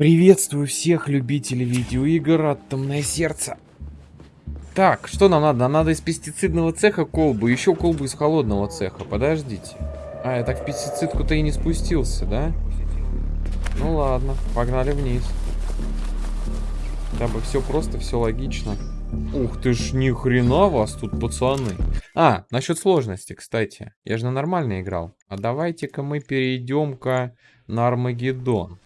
Приветствую всех любителей видеоигр Атомное сердце. Так, что нам надо? Нам надо из пестицидного цеха колбу, еще колбу из холодного цеха. Подождите. А, я так в пестицидку-то и не спустился, да? Ну ладно, погнали вниз. Там бы все просто, все логично. Ух ты ж, ни хрена вас тут, пацаны. А, насчет сложности, кстати. Я же на нормально играл. А давайте-ка мы перейдем-ка на Армагеддон.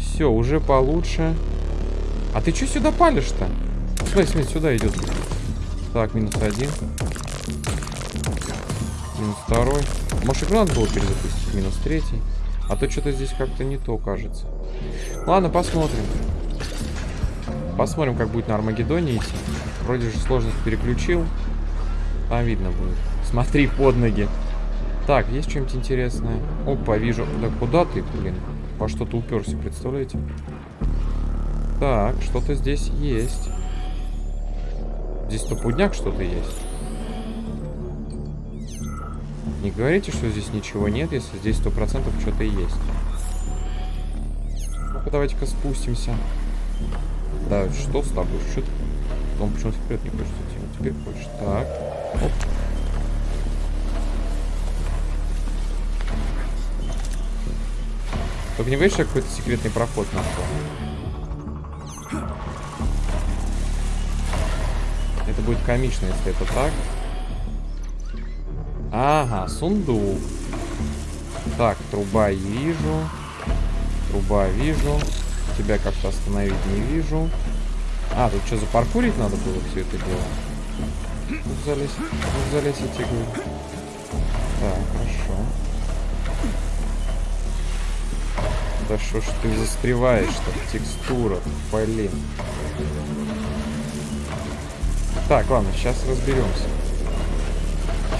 Все, уже получше. А ты что сюда палишь-то? Смотри, смотри, сюда идет. Так, минус один. Минус второй. Может, игру надо было перезапустить? Минус третий. А то что-то здесь как-то не то кажется. Ладно, посмотрим. Посмотрим, как будет на Армагеддоне идти. Вроде же сложность переключил. Там видно будет. Смотри под ноги. Так, есть что-нибудь интересное? Опа, вижу. Да куда ты, блин? По что-то уперся, представляете? Так, что-то здесь есть. Здесь топудняк что-то есть. Не говорите, что здесь ничего нет, если здесь сто процентов что-то есть. Ну-ка, давайте-ка спустимся. Да, что с тобой? Что ты? Он почему-то вперед не хочет идти. Он теперь хочет. Так. Оп. Только не говоришь, какой-то секретный проход нашел. Это будет комично, если это так. Ага, сундук. Так, труба вижу. Труба вижу. Тебя как-то остановить не вижу. А, тут что, запаркурить надо было все это дело? Залезь, ну, залезь, я тебе говорю. Так, хорошо. Да что ж ты застреваешь-то в текстурах, блин. Так, ладно, сейчас разберемся.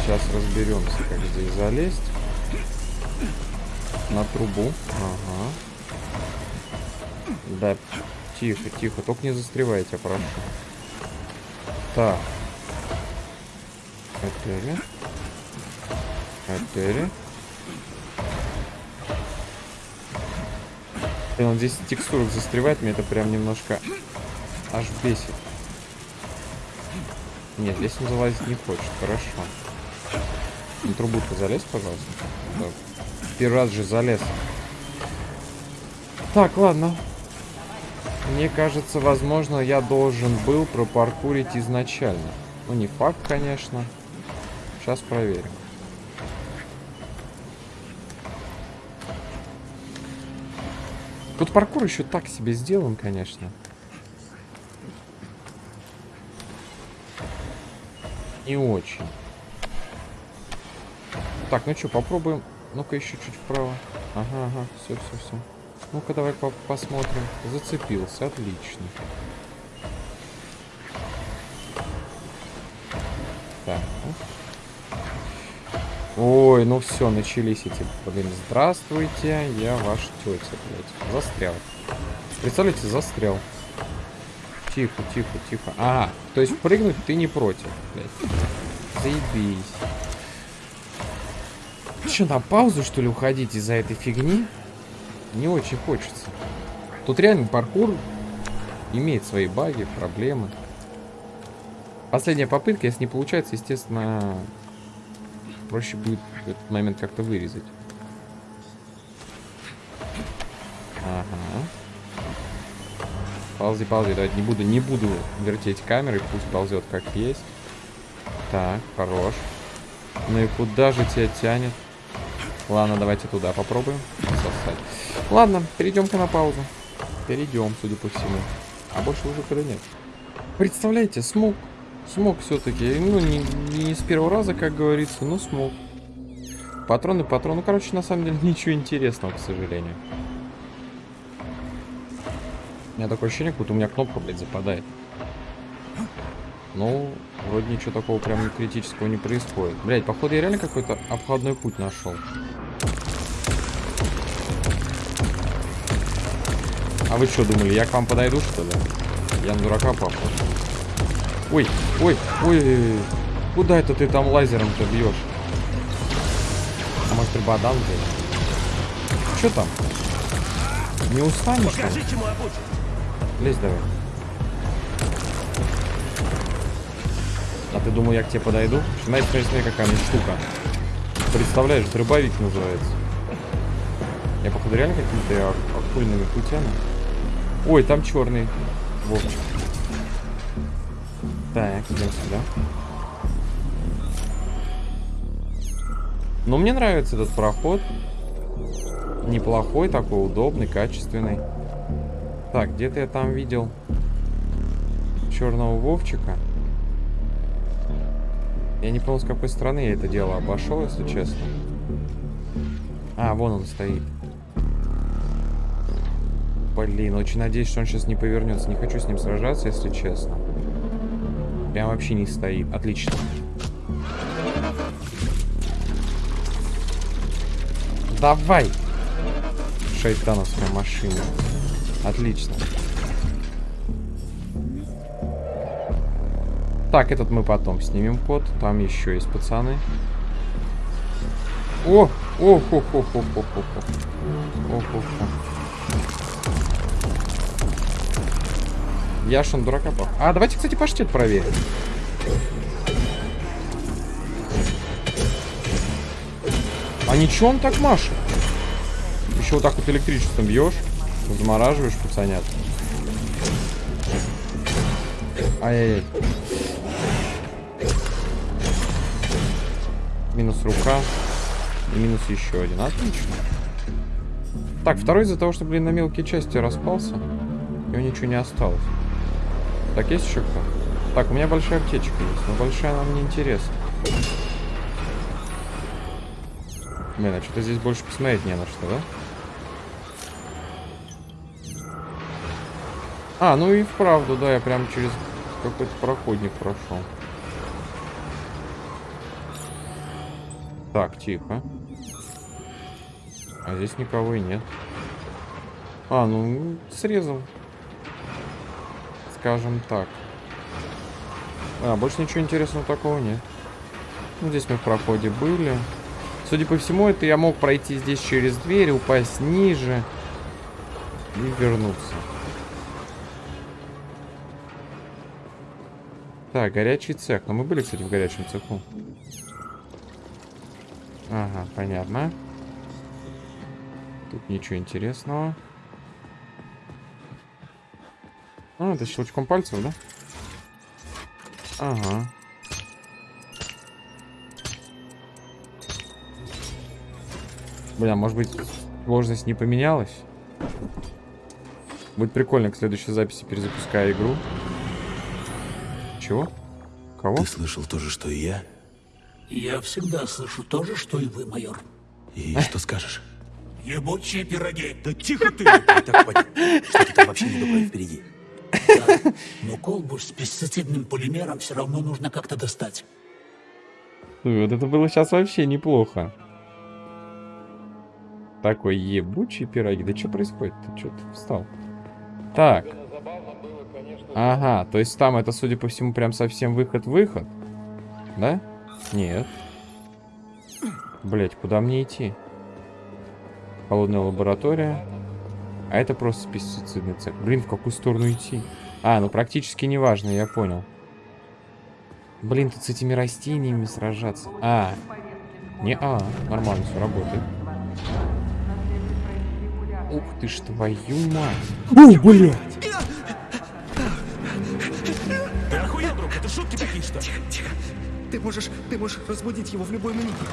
Сейчас разберемся, как здесь залезть. На трубу. Ага. Да, тихо, тихо. Только не застревайте, прошу. Так. Отели. Отели. И он здесь текстурок застревает, мне это прям немножко аж бесит. Нет, здесь он залазить не хочет, хорошо. На трубу-то залез, пожалуйста. Да. Первый раз же залез. Так, ладно. Мне кажется, возможно, я должен был пропаркурить изначально. Ну, не факт, конечно. Сейчас проверим. Паркур еще так себе сделан, конечно. Не очень. Так, ну что, попробуем. Ну-ка еще чуть вправо. Ага, ага, все, все, все. Ну-ка, давай по посмотрим. Зацепился, отлично. Так. Ой, ну все, начались эти, блин, здравствуйте, я ваш тетя, блядь. Застрял. Представляете, застрял. Тихо, тихо, тихо. Ага, то есть прыгнуть ты не против, блядь. Заебись. Что, на паузу, что ли, уходить из-за этой фигни? не очень хочется. Тут реально паркур имеет свои баги, проблемы. Последняя попытка, если не получается, естественно, проще будет этот момент как-то вырезать. Ага. Ползи, ползи, давайте не буду, не буду вертеть камерой, пусть ползет как есть. Так, хорош. Ну и куда же тебя тянет? Ладно, давайте туда попробуем сосать. Ладно, перейдем-ка на паузу. Перейдем, судя по всему. А больше выхода нет. Представляете, смог. Смог все-таки. Ну, не, не с первого раза, как говорится, но смог. Патроны, патроны. Ну, короче, на самом деле, ничего интересного, к сожалению. У меня такое ощущение, как будто у меня кнопка, блядь, западает. Ну, вроде ничего такого прям критического не происходит. Блядь, походу я реально какой-то обходной путь нашел. А вы что думали, я к вам подойду, что ли? Я на дурака похож. Ой, ой, ой, куда это ты там лазером-то бьешь? А может, рыбодан ты? Что там? Не устанешь? Покажи, чему обучен. Лезь давай. А ты думал, я к тебе подойду? Смотри, смотри, смотри, какая меня штука. Представляешь, дробовик называется. Я, походу, реально какими-то ак- оккультными путями. Ой, там черный Вовчик. Так, идем сюда. Ну, мне нравится этот проход. Неплохой такой, удобный, качественный. Так, где-то я там видел черного Вовчика. Я не понял, с какой стороны я это дело обошел, если честно. А, вон он стоит. Блин, очень надеюсь, что он сейчас не повернется. Не хочу с ним сражаться, если честно. Прям вообще не стоит. Отлично. Давай! Шайтановская машина. Отлично. Так, этот мы потом снимем код. Там еще есть пацаны. О! О, хо, хо, хо, хо, хо, хо. О, хо, хо. Яшин дурака пох- А, давайте, кстати, паштет проверим. А ничего он так машет. Еще вот так вот электричеством бьешь, замораживаешь пацанят. Ай-яй-яй. Минус рука. И минус еще один. Отлично. Так, второй из-за того, что, блин, на мелкие части распался. И у ничего не осталось. Так, есть еще кто? Так, у меня большая аптечка есть, но большая нам не интересна. Блин, а что-то здесь больше посмотреть не на что, да? А, ну и вправду, да, я прям через какой-то проходник прошел. Так, тихо. А здесь никого и нет. А, ну, срезал. Скажем так. А, больше ничего интересного такого нет. Ну, здесь мы в проходе были. Судя по всему, это я мог пройти здесь через дверь, упасть ниже и вернуться. Так, горячий цех. Но мы были, кстати, в горячем цеху. Ага, понятно. Тут ничего интересного. А, это щелчком пальцев, да? Ага. Бля, может быть, сложность не поменялась? Будет прикольно к следующей записи перезапуская игру. Чего? Кого? Ты слышал то же, что и я? Я всегда слышу то же, что и вы, майор. И что скажешь? Ебучие пироги. Да тихо ты! Так понятно, что ты там вообще не впереди. Но колбу с пестицидным полимером все равно нужно как-то достать. Вот это было сейчас вообще неплохо. Такой ебучий пироги. Да что происходит? Ты что ты встал? Так. Ага, то есть там это, судя по всему, прям совсем выход-выход? Да? Нет. Блять, куда мне идти? Холодная лаборатория. А это просто пестицидный цех. Блин, в какую сторону идти? А, ну практически неважно, я понял. Блин, тут с этими растениями сражаться. А, не а, нормально все работает. Ух ты ж твою мать. О, блядь! Ты охуел, друг? Это шутки такие, что ли? Ты можешь, ты можешь разбудить его в любой минуту.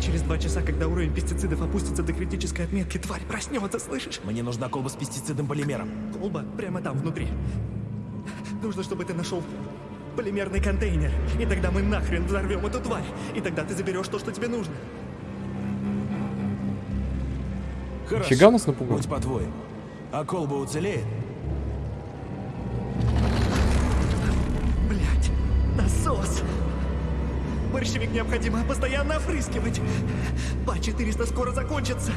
Через два часа, когда уровень пестицидов опустится до критической отметки, тварь проснется, слышишь? Мне нужна колба с пестицидным полимером. Колба прямо там, внутри. Нужно, чтобы ты нашел полимерный контейнер. И тогда мы нахрен взорвем эту тварь. И тогда ты заберешь то, что тебе нужно. Хорошо. Фига нас напугал. Будь по-твоему. А колба уцелеет? Блять, насос! Борщевик необходимо постоянно опрыскивать. Па-400 скоро закончится.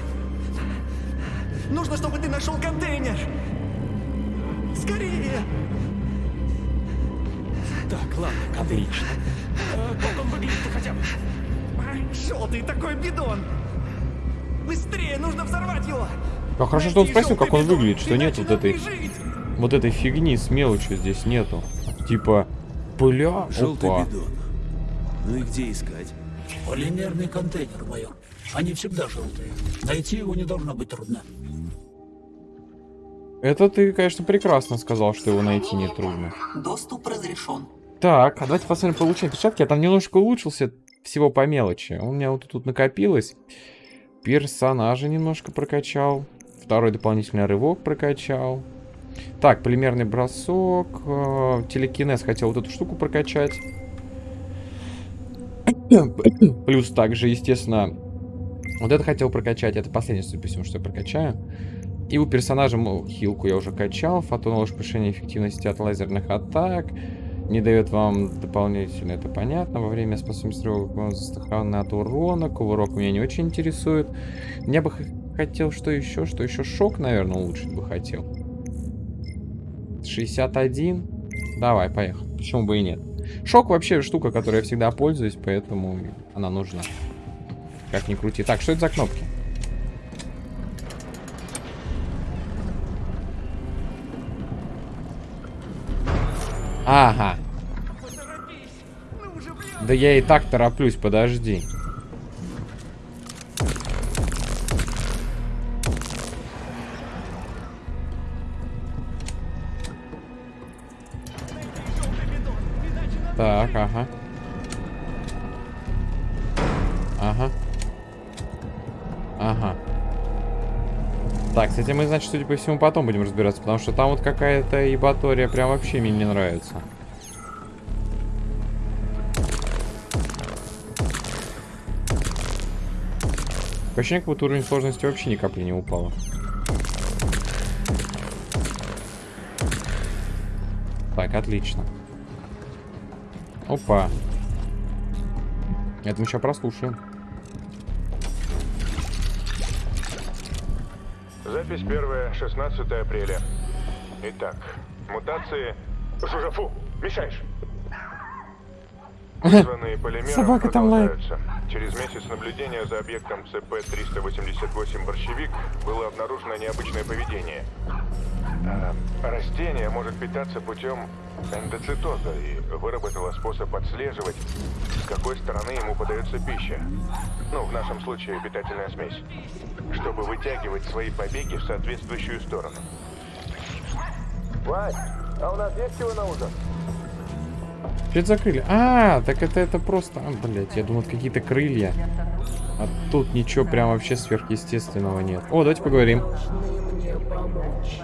Нужно, чтобы ты нашел контейнер. Скорее! Так, ладно. А как он выглядит хотя бы? Желтый такой бидон! Быстрее, нужно взорвать его! Ну хорошо, что он спросил, как он выглядит, что нет вот этой... Вот этой фигни с мелочью здесь нету. Типа, бля, Желтый опа. бидон. Ну и где искать? Полимерный контейнер, майор. Они всегда желтые. Найти его не должно быть трудно. Это ты, конечно, прекрасно сказал, что его найти нетрудно. Доступ разрешен. Так, а давайте посмотрим получение перчатки. Я там немножко улучшился всего по мелочи. У меня вот тут накопилось. Персонажа немножко прокачал. Второй дополнительный рывок прокачал. Так, полимерный бросок. э, Телекинез хотел вот эту штуку прокачать. Плюс также, естественно, вот это хотел прокачать. Это последнее, судя по всему, что я прокачаю. И у персонажа мол, хилку я уже качал. Фотон ложь повышение эффективности от лазерных атак. Не дает вам дополнительно, это понятно. Во время способности он застрахован от урона. Кувырок меня не очень интересует. Я бы хотел что еще? Что еще? Шок, наверное, улучшить бы хотел. 61. Давай, поехали. Почему бы и нет? Шок вообще штука, которой я всегда пользуюсь, поэтому она нужна. Как ни крути. Так, что это за кнопки? Ага. Да я и так тороплюсь, подожди. Значит, судя по всему, потом будем разбираться, потому что там вот какая-то ебатория прям вообще мне не нравится. Ощущение, как будто уровень сложности вообще ни капли не упало. Так, отлично. Опа. Это мы сейчас прослушаем. Запись первая, 16 апреля. Итак, мутации... Жужафу, мешаешь! Вызванные полимером Собака там лает. Через месяц наблюдения за объектом ЦП-388 «Борщевик» было обнаружено необычное поведение. А, растение может питаться путем эндоцитоза и выработало способ отслеживать, с какой стороны ему подается пища. Ну, в нашем случае питательная смесь. Чтобы вытягивать свои побеги в соответствующую сторону. Вань, а у нас есть чего на ужин? Крылья? А, так это, это просто... А, блядь, я думал, это какие-то крылья. А тут ничего прям вообще сверхъестественного нет. О, давайте поговорим. должны мне помочь.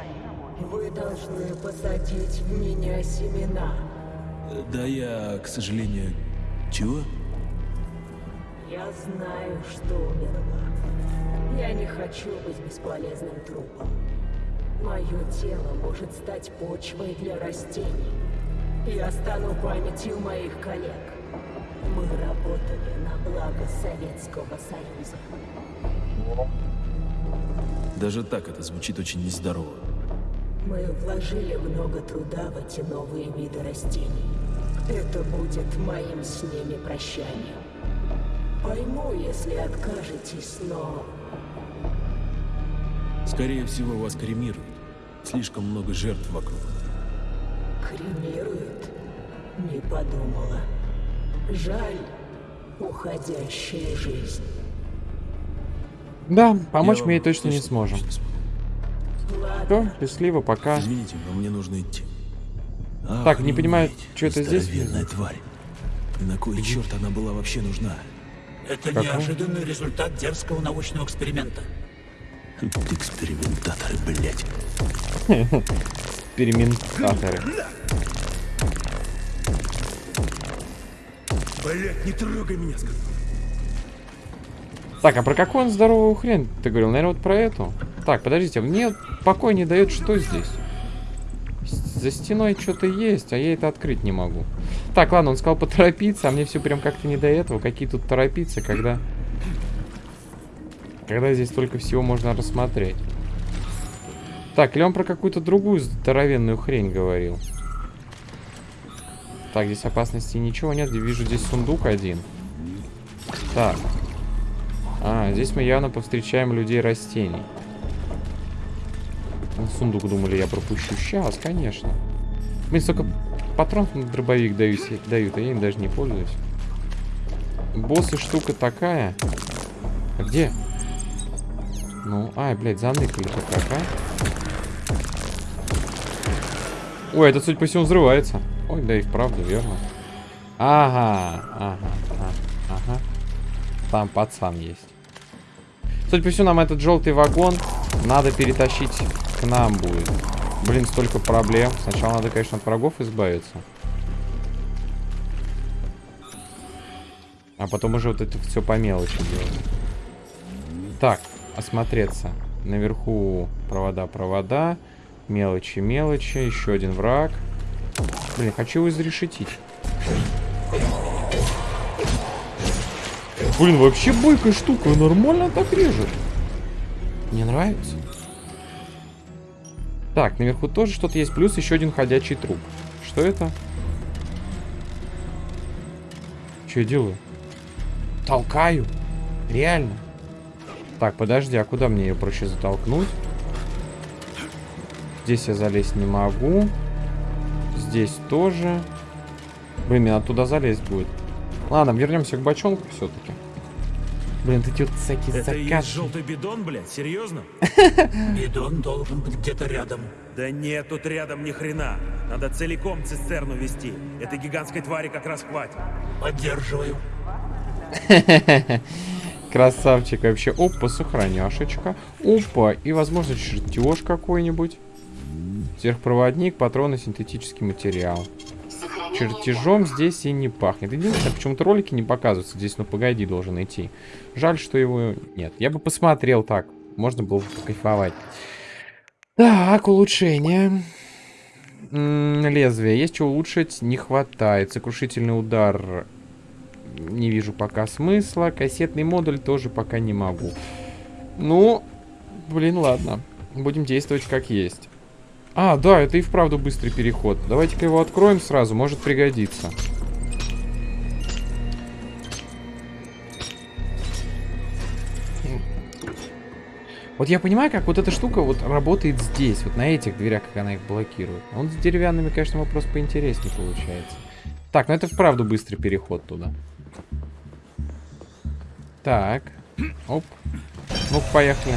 Вы должны посадить в меня семена. Да я, к сожалению... Чего? Я знаю, что умерла. Я не хочу быть бесполезным трупом. Мое тело может стать почвой для растений. Я стану памятью моих коллег. Мы работали на благо Советского Союза. Даже так это звучит очень нездорово. Мы вложили много труда в эти новые виды растений. Это будет моим с ними прощанием. Пойму, если откажетесь, но Скорее всего, вас кремируют. Слишком много жертв вокруг. Кремируют. Не подумала. Жаль, уходящая жизнь. Да, помочь Я мы ей точно не сможем. Все, счастливо, пока. Извините, но мне нужно идти. Так, не понимаю, что это здесь? здоровенная тварь. И на кой черт она была вообще нужна? Это Какой? неожиданный результат дерзкого научного эксперимента. Экспериментаторы, блядь. Экспериментаторы. Блять, не трогай меня, сказал. Так, а про какую он здоровую хрень ты говорил? Наверное, вот про эту. Так, подождите, мне покой не дает, что здесь? За стеной что-то есть, а я это открыть не могу. Так, ладно, он сказал поторопиться, а мне все прям как-то не до этого. Какие тут торопиться, когда... Когда здесь только всего можно рассмотреть. Так, или он про какую-то другую здоровенную хрень говорил? Так, здесь опасности ничего нет. Вижу здесь сундук один. Так. А, здесь мы явно повстречаем людей растений. На сундук думали, я пропущу. Сейчас, конечно. Блин, столько патронов на дробовик дают, дают, а я им даже не пользуюсь. Боссы штука такая. А где? Ну, ай, блядь, заныкали-то как, а? Ой, это, судя по всему, взрывается. Ой, да и вправду, верно. Ага, ага, ага, ага. Там пацан есть. Судя по всему, нам этот желтый вагон надо перетащить к нам будет. Блин, столько проблем. Сначала надо, конечно, от врагов избавиться. А потом уже вот это все по мелочи делать. Так, осмотреться. Наверху провода, провода. Мелочи, мелочи. Еще один враг. Блин, хочу его изрешетить. Блин, вообще бойкая штука. Нормально так режет. Мне нравится. Так, наверху тоже что-то есть. Плюс еще один ходячий труп. Что это? Что я делаю? Толкаю. Реально. Так, подожди, а куда мне ее проще затолкнуть? Здесь я залезть не могу. Здесь тоже. Блин, мне надо туда залезть будет. Ладно, вернемся к бочонку все-таки. Блин, эти вот всякие Это и есть заказ. желтый бидон, блядь? Серьезно? Бидон должен быть где-то рядом. Да нет, тут рядом ни хрена. Надо целиком цистерну вести. Этой гигантской твари как раз хватит. Поддерживаю. Красавчик вообще. Опа, сохраняшечка. Опа, и, возможно, чертеж какой-нибудь. Сверхпроводник, патроны, синтетический материал. Чертежом здесь и не пахнет. Единственное, почему-то ролики не показываются. Здесь, ну погоди, должен идти. Жаль, что его нет. Я бы посмотрел так. Можно было бы покайфовать. Так, улучшение. М, Лезвие. Есть что улучшить? Не хватает. Сокрушительный удар. Не вижу пока смысла. Кассетный модуль тоже пока не могу. Ну, блин, ладно. Будем действовать как есть. А, да, это и вправду быстрый переход. Давайте-ка его откроем сразу, может пригодиться. Вот я понимаю, как вот эта штука вот работает здесь, вот на этих дверях, как она их блокирует. Он с деревянными, конечно, вопрос поинтереснее получается. Так, ну это вправду быстрый переход туда. Так. Оп. Ну, поехали.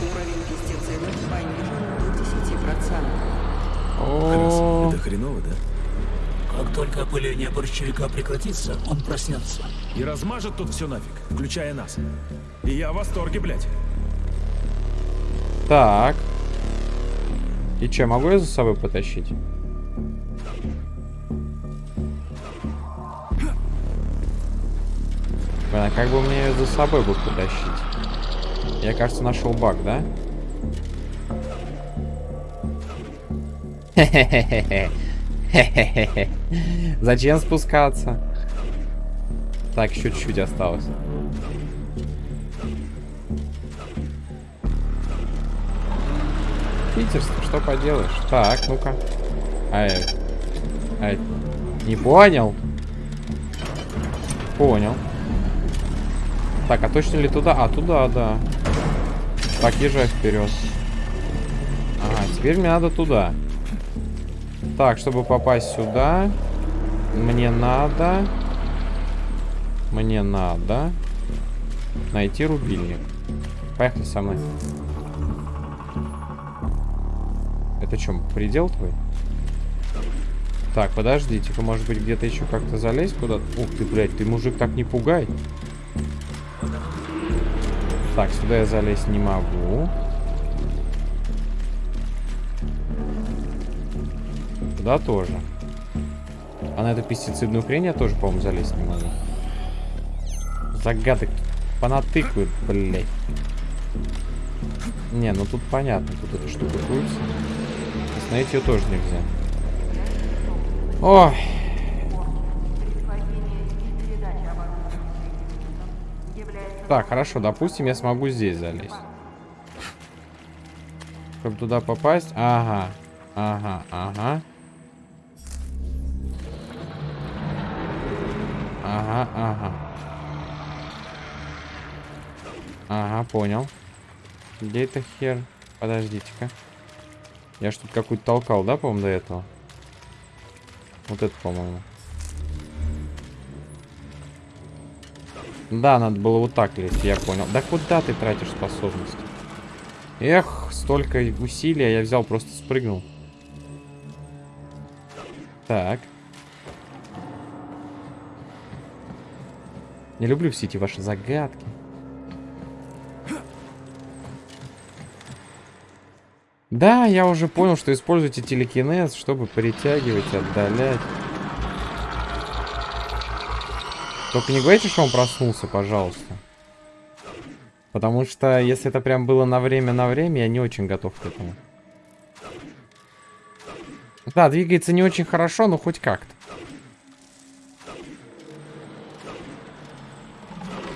Уровень пестицидов понижен до 10%. О, Это хреново, да? Как только опыление борщевика прекратится, он проснется. И размажет тут все нафиг, включая нас. И я в восторге, блядь. Так. И что, могу я за собой потащить? Блин, а как бы мне ее за собой бы потащить? Я, кажется, нашел баг, да? Хе-хе-хе. Зачем спускаться? Так, еще чуть-чуть осталось. Питерство, что поделаешь? Так, ну-ка. Ай, ай, не понял? Понял. Так, а точно ли туда? А, туда, да. Так, езжай вперед. Ага, теперь мне надо туда. Так, чтобы попасть сюда, мне надо... Мне надо найти рубильник. Поехали со мной. Это что, предел твой? Так, подождите-ка, может быть, где-то еще как-то залезть куда-то? Ух ты, блядь, ты, мужик, так не пугай. Так, сюда я залезть не могу. Туда тоже. А на эту пестицидную хрень я тоже, по-моему, залезть не могу. Загадок понатыкают, блядь. Не, ну тут понятно, тут эта штука крутится. Остановить ее тоже нельзя. Ой. Так, хорошо, допустим, я смогу здесь залезть. Чтобы туда попасть. Ага. Ага, ага. Ага, ага. Ага, понял. Где это хер? Подождите-ка. Я тут какую-то толкал, да, по-моему, до этого? Вот это, по-моему. Да, надо было вот так лезть, я понял. Да куда ты тратишь способность? Эх, столько усилий, а я взял, просто спрыгнул. Так. Не люблю все эти ваши загадки. Да, я уже понял, что используйте телекинез, чтобы притягивать, отдалять. Только не говорите, что он проснулся, пожалуйста. Потому что, если это прям было на время, на время, я не очень готов к этому. Да, двигается не очень хорошо, но хоть как-то.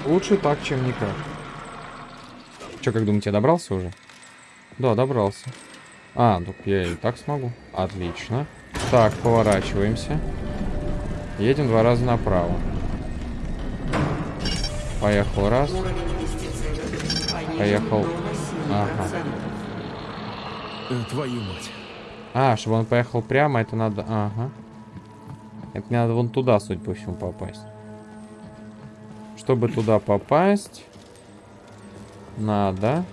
Лучше так, чем никак. Че, как думаете, я добрался уже? Да, добрался. А, ну я и так смогу. Отлично. Так, поворачиваемся. Едем два раза направо. Поехал раз. Поехал. Ага. Э, Твою мать. А, чтобы он поехал прямо, это надо... Ага. Это мне надо вон туда, судя по всему, попасть. Чтобы туда попасть... Надо...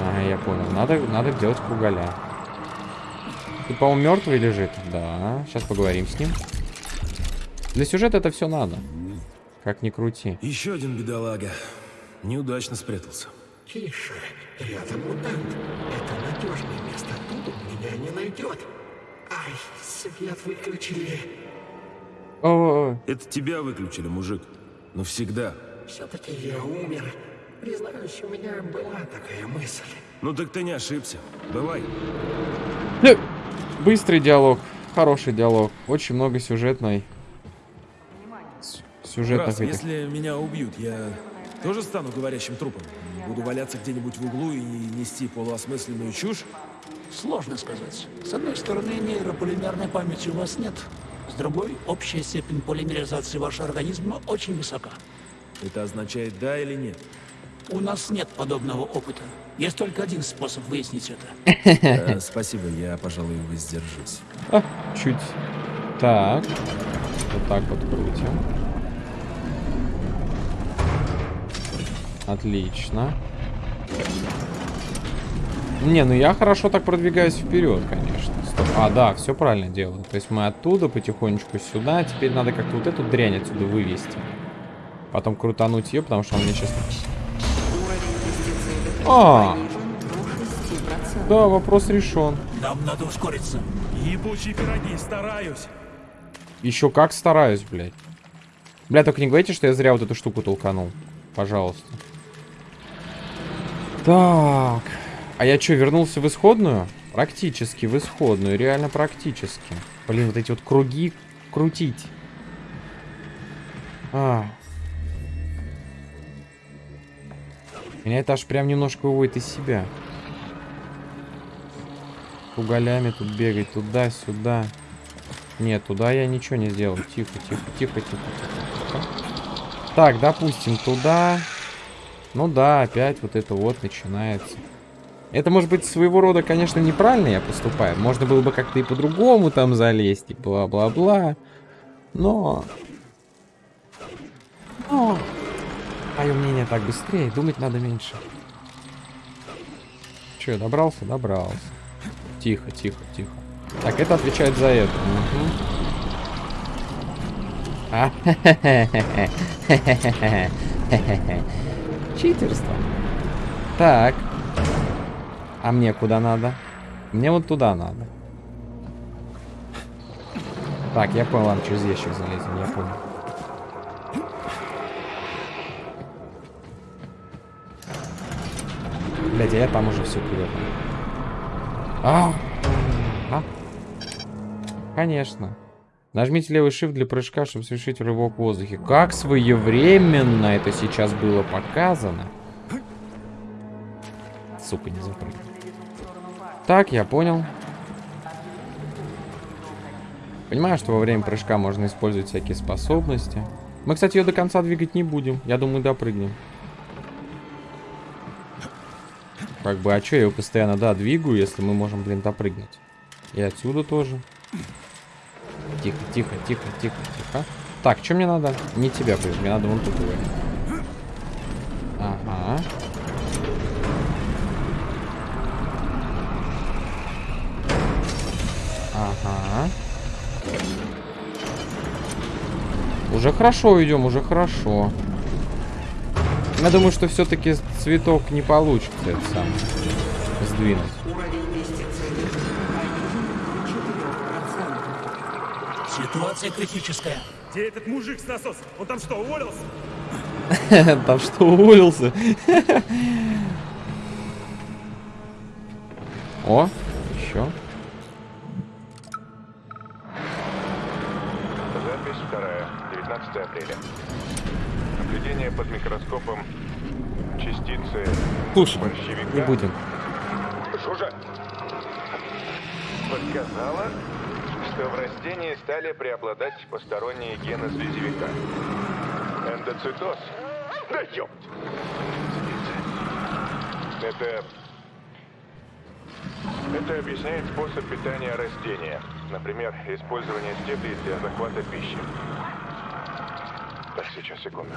Ага, я понял. Надо, надо делать кругаля. Тут, по-моему, мертвый лежит. Да, сейчас поговорим с ним. Для сюжета это все надо. Как ни крути. Еще один бедолага. Неудачно спрятался. Тише, рядом мутант. Это надежное место, тут он меня не найдет. Ай, свет выключили. О, Это тебя выключили, мужик. Навсегда. Все-таки я умер. Признаюсь, у меня была такая мысль. Ну так ты не ошибся. Бывай. Э, Быстрый диалог. Хороший диалог. Очень много сюжетной. Сюжетных Раз, этих. если меня убьют, я тоже стану говорящим трупом? Буду валяться где-нибудь в углу и нести полуосмысленную чушь? Сложно сказать. С одной стороны, нейрополимерной памяти у вас нет. С другой, общая степень полимеризации вашего организма очень высока. Это означает да или нет? У нас нет подобного опыта. Есть только один способ выяснить это. Э, Спасибо, я, пожалуй, воздержусь. А, чуть. Так. Вот так вот крутим. Отлично. Не, ну я хорошо так продвигаюсь вперед, конечно. Стоп. А, да, все правильно делаю. То есть мы оттуда потихонечку сюда. Теперь надо как-то вот эту дрянь отсюда вывести. Потом крутануть ее, потому что он мне сейчас... А. понижен до 6%. Да, вопрос решен. Нам надо ускориться. Ебучие пироги, стараюсь. Еще как стараюсь, блядь. Бля, только не говорите, что я зря вот эту штуку толканул. Пожалуйста. Так. А я что, вернулся в исходную? Практически в исходную, реально практически. Блин, вот эти вот круги крутить. А. Меня это аж прям немножко выводит из себя. Кругалями тут бегать туда-сюда. Нет, туда я ничего не сделал. Тихо, тихо, тихо, тихо. тихо. Так, допустим, туда. Ну да, опять вот это вот начинается. Это может быть своего рода, конечно, неправильно я поступаю. Можно было бы как-то и по-другому там залезть, и бла-бла-бла. Но... Но... Мое мнение так быстрее, думать надо меньше. Че, добрался? Добрался. Тихо, тихо, тихо. Так, это отвечает за это. Мгм. А, Читерство. Так. А мне куда надо? Мне вот туда надо. Так, я понял, ладно, через ящик залезем, я понял. Блять, а я там уже все привет. А, а? Конечно. Нажмите левый shift для прыжка, чтобы совершить рывок в воздухе. Как своевременно это сейчас было показано. Сука, не запрыгнул. Так, я понял. Понимаю, что во время прыжка можно использовать всякие способности. Мы, кстати, ее до конца двигать не будем. Я думаю, допрыгнем. как бы, а что я его постоянно, да, двигаю, если мы можем, блин, допрыгнуть. И отсюда тоже. Тихо, тихо, тихо, тихо, тихо. Так, что мне надо? Не тебя, блин, мне надо вон тут его. Ага. Ага. Уже хорошо идем, уже хорошо. Я думаю, что все-таки цветок не получится это сам сдвинуть. Уровень пестицидов понижен до 4%. Ситуация критическая. Где этот мужик с насосом? Он там что, уволился? Там что, уволился? О, еще. Запись вторая, 19 апреля. Наблюдение под микроскопом частицы Слушай, борщевика. не будем. Жужа подсказала, что в растении стали преобладать посторонние гены слизевика. Эндоцитоз. Да ёпть! Это... Это объясняет способ питания растения. Например, использование стеблей для захвата пищи. Так, сейчас, секунду.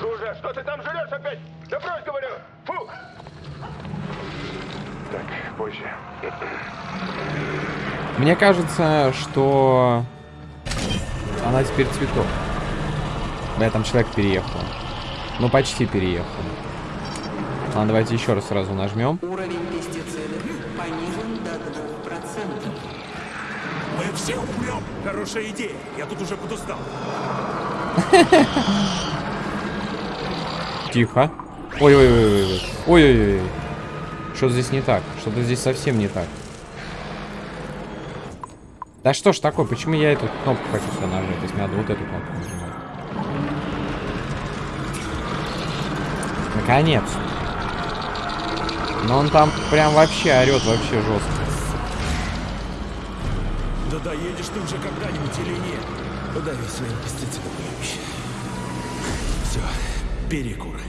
Жужа, что ты там жрешь опять? Да брось, говорю! Фу! Позже. Мне кажется, что она теперь цветок. Да, там человек переехал. Ну, почти переехал. Ладно, давайте еще раз сразу нажмем. Уровень пестицидов понижен до 2%. Мы все умрем. Хорошая идея. Я тут уже подустал. Тихо. Ой-ой-ой-ой. Ой-ой-ой. Что-то здесь не так. Что-то здесь совсем не так. Да что ж такое? Почему я эту кнопку хочу сюда нажать? То есть надо вот эту кнопку нажимать. Наконец. Но он там прям вообще орет вообще жестко. Да доедешь ты уже когда-нибудь или нет? Подави своим любящий. Все, перекур.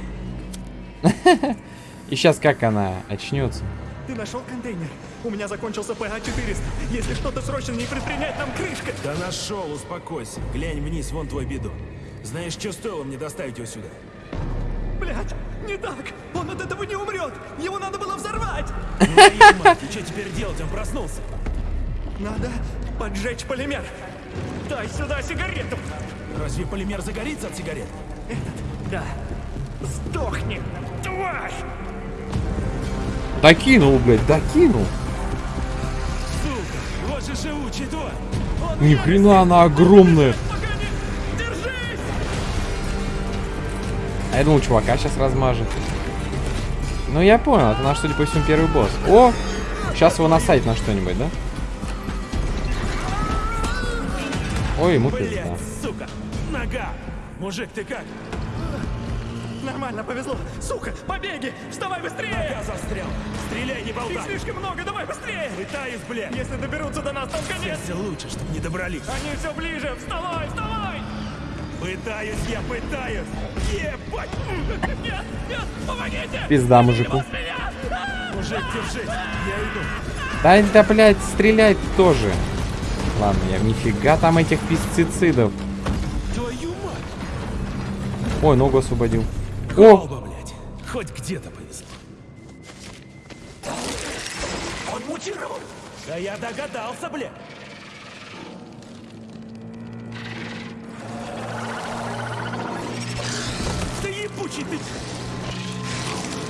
И сейчас как она очнется? Ты нашел контейнер? У меня закончился ПА-400. Если что-то срочно не предпринять, там крышка. Да нашел, успокойся. Глянь вниз, вон твой бидон. Знаешь, что стоило мне доставить его сюда? Блять, не так. Он от этого не умрет. Его надо было взорвать. Твою мать, и что теперь делать? Он проснулся. Надо поджечь полимер. Дай сюда сигарету. Разве полимер загорится от сигарет? Да. Сдохни, тварь! Докинул, блядь, докинул. Сука, вот. Ни хрена она огромная. А я думал, чувака сейчас размажет. Ну, я понял, это наш, судя по всему, первый босс. О! Сейчас его насадить на что-нибудь, да? Ой, ему пизда. Сука, нога. Мужик, ты как? Нормально, повезло. Сука, побеги! Вставай быстрее! Нога застрял. Стреляй, не Их болтай. слишком много, давай быстрее! Пытаюсь, блядь. Если доберутся до нас, там конец! Если лучше, чтобы не добрались. Они все ближе! Вставай, вставай! Пытаюсь, я пытаюсь. Ебать. Нет, нет, помогите! Пизда мужику. Мужик, держись. Я иду. Да, да, блядь, стрелять тоже. Ладно, я нифига там этих пестицидов. Твою мать. Ой, ногу освободил. О! Оба, блядь. Хоть где-то повезло. Он мутировал. Да я догадался, блядь. Да ебучий ты!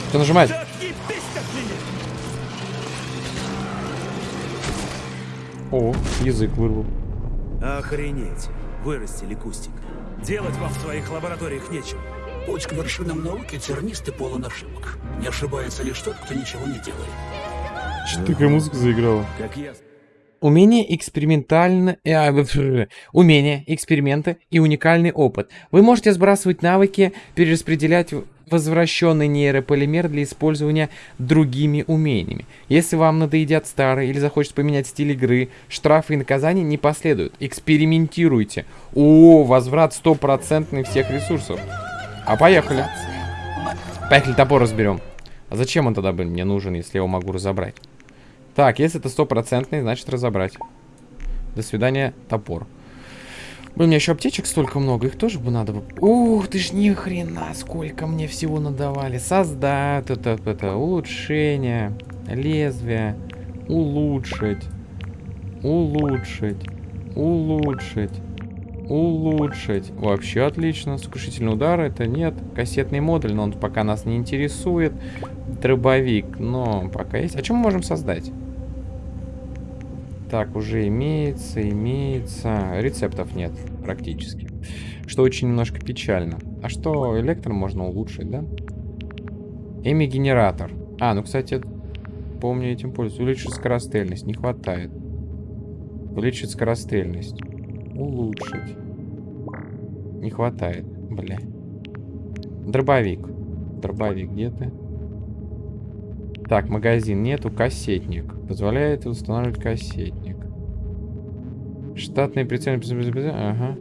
Что нажимать? Да отъебись! О, язык вырвал. Охренеть. Вырастили кустик. Делать вам в своих лабораториях нечего. Путь к вершинам науки тернист и полон ошибок. Не ошибается лишь тот, кто ничего не делает. Что такая музыка заиграла? Как я... Умение экспериментально... э, а, Умение, эксперименты и уникальный опыт. Вы можете сбрасывать навыки, перераспределять возвращенный нейрополимер для использования другими умениями. Если вам надоедят старые или захочется поменять стиль игры, штрафы и наказания не последуют. Экспериментируйте. О, возврат стопроцентный всех ресурсов. А поехали. Поехали, топор разберем. А зачем он тогда бы мне нужен, если я его могу разобрать? Так, если это стопроцентный, значит разобрать. До свидания, топор. Блин, у меня еще аптечек столько много, их тоже бы надо бы... Ух, ты ж ни хрена, сколько мне всего надавали. Создать, это, это, улучшение, лезвие, улучшить, улучшить, улучшить, улучшить. Вообще отлично. Сокрушительный удар, это нет. Кассетный модуль, но он пока нас не интересует. Дробовик, но пока есть. А что мы можем создать? Так, уже имеется, имеется. Рецептов нет практически. Что очень немножко печально. А что, электро можно улучшить, да? Эми-генератор. А, ну, кстати, помню, этим пользуюсь. Увеличить скорострельность. Не хватает. Увеличить скорострельность. Улучшить. Не хватает. Бля. Дробовик. Дробовик, где ты? Так, магазин нету, кассетник. Позволяет устанавливать кассетник. Штатный прицел. Ага.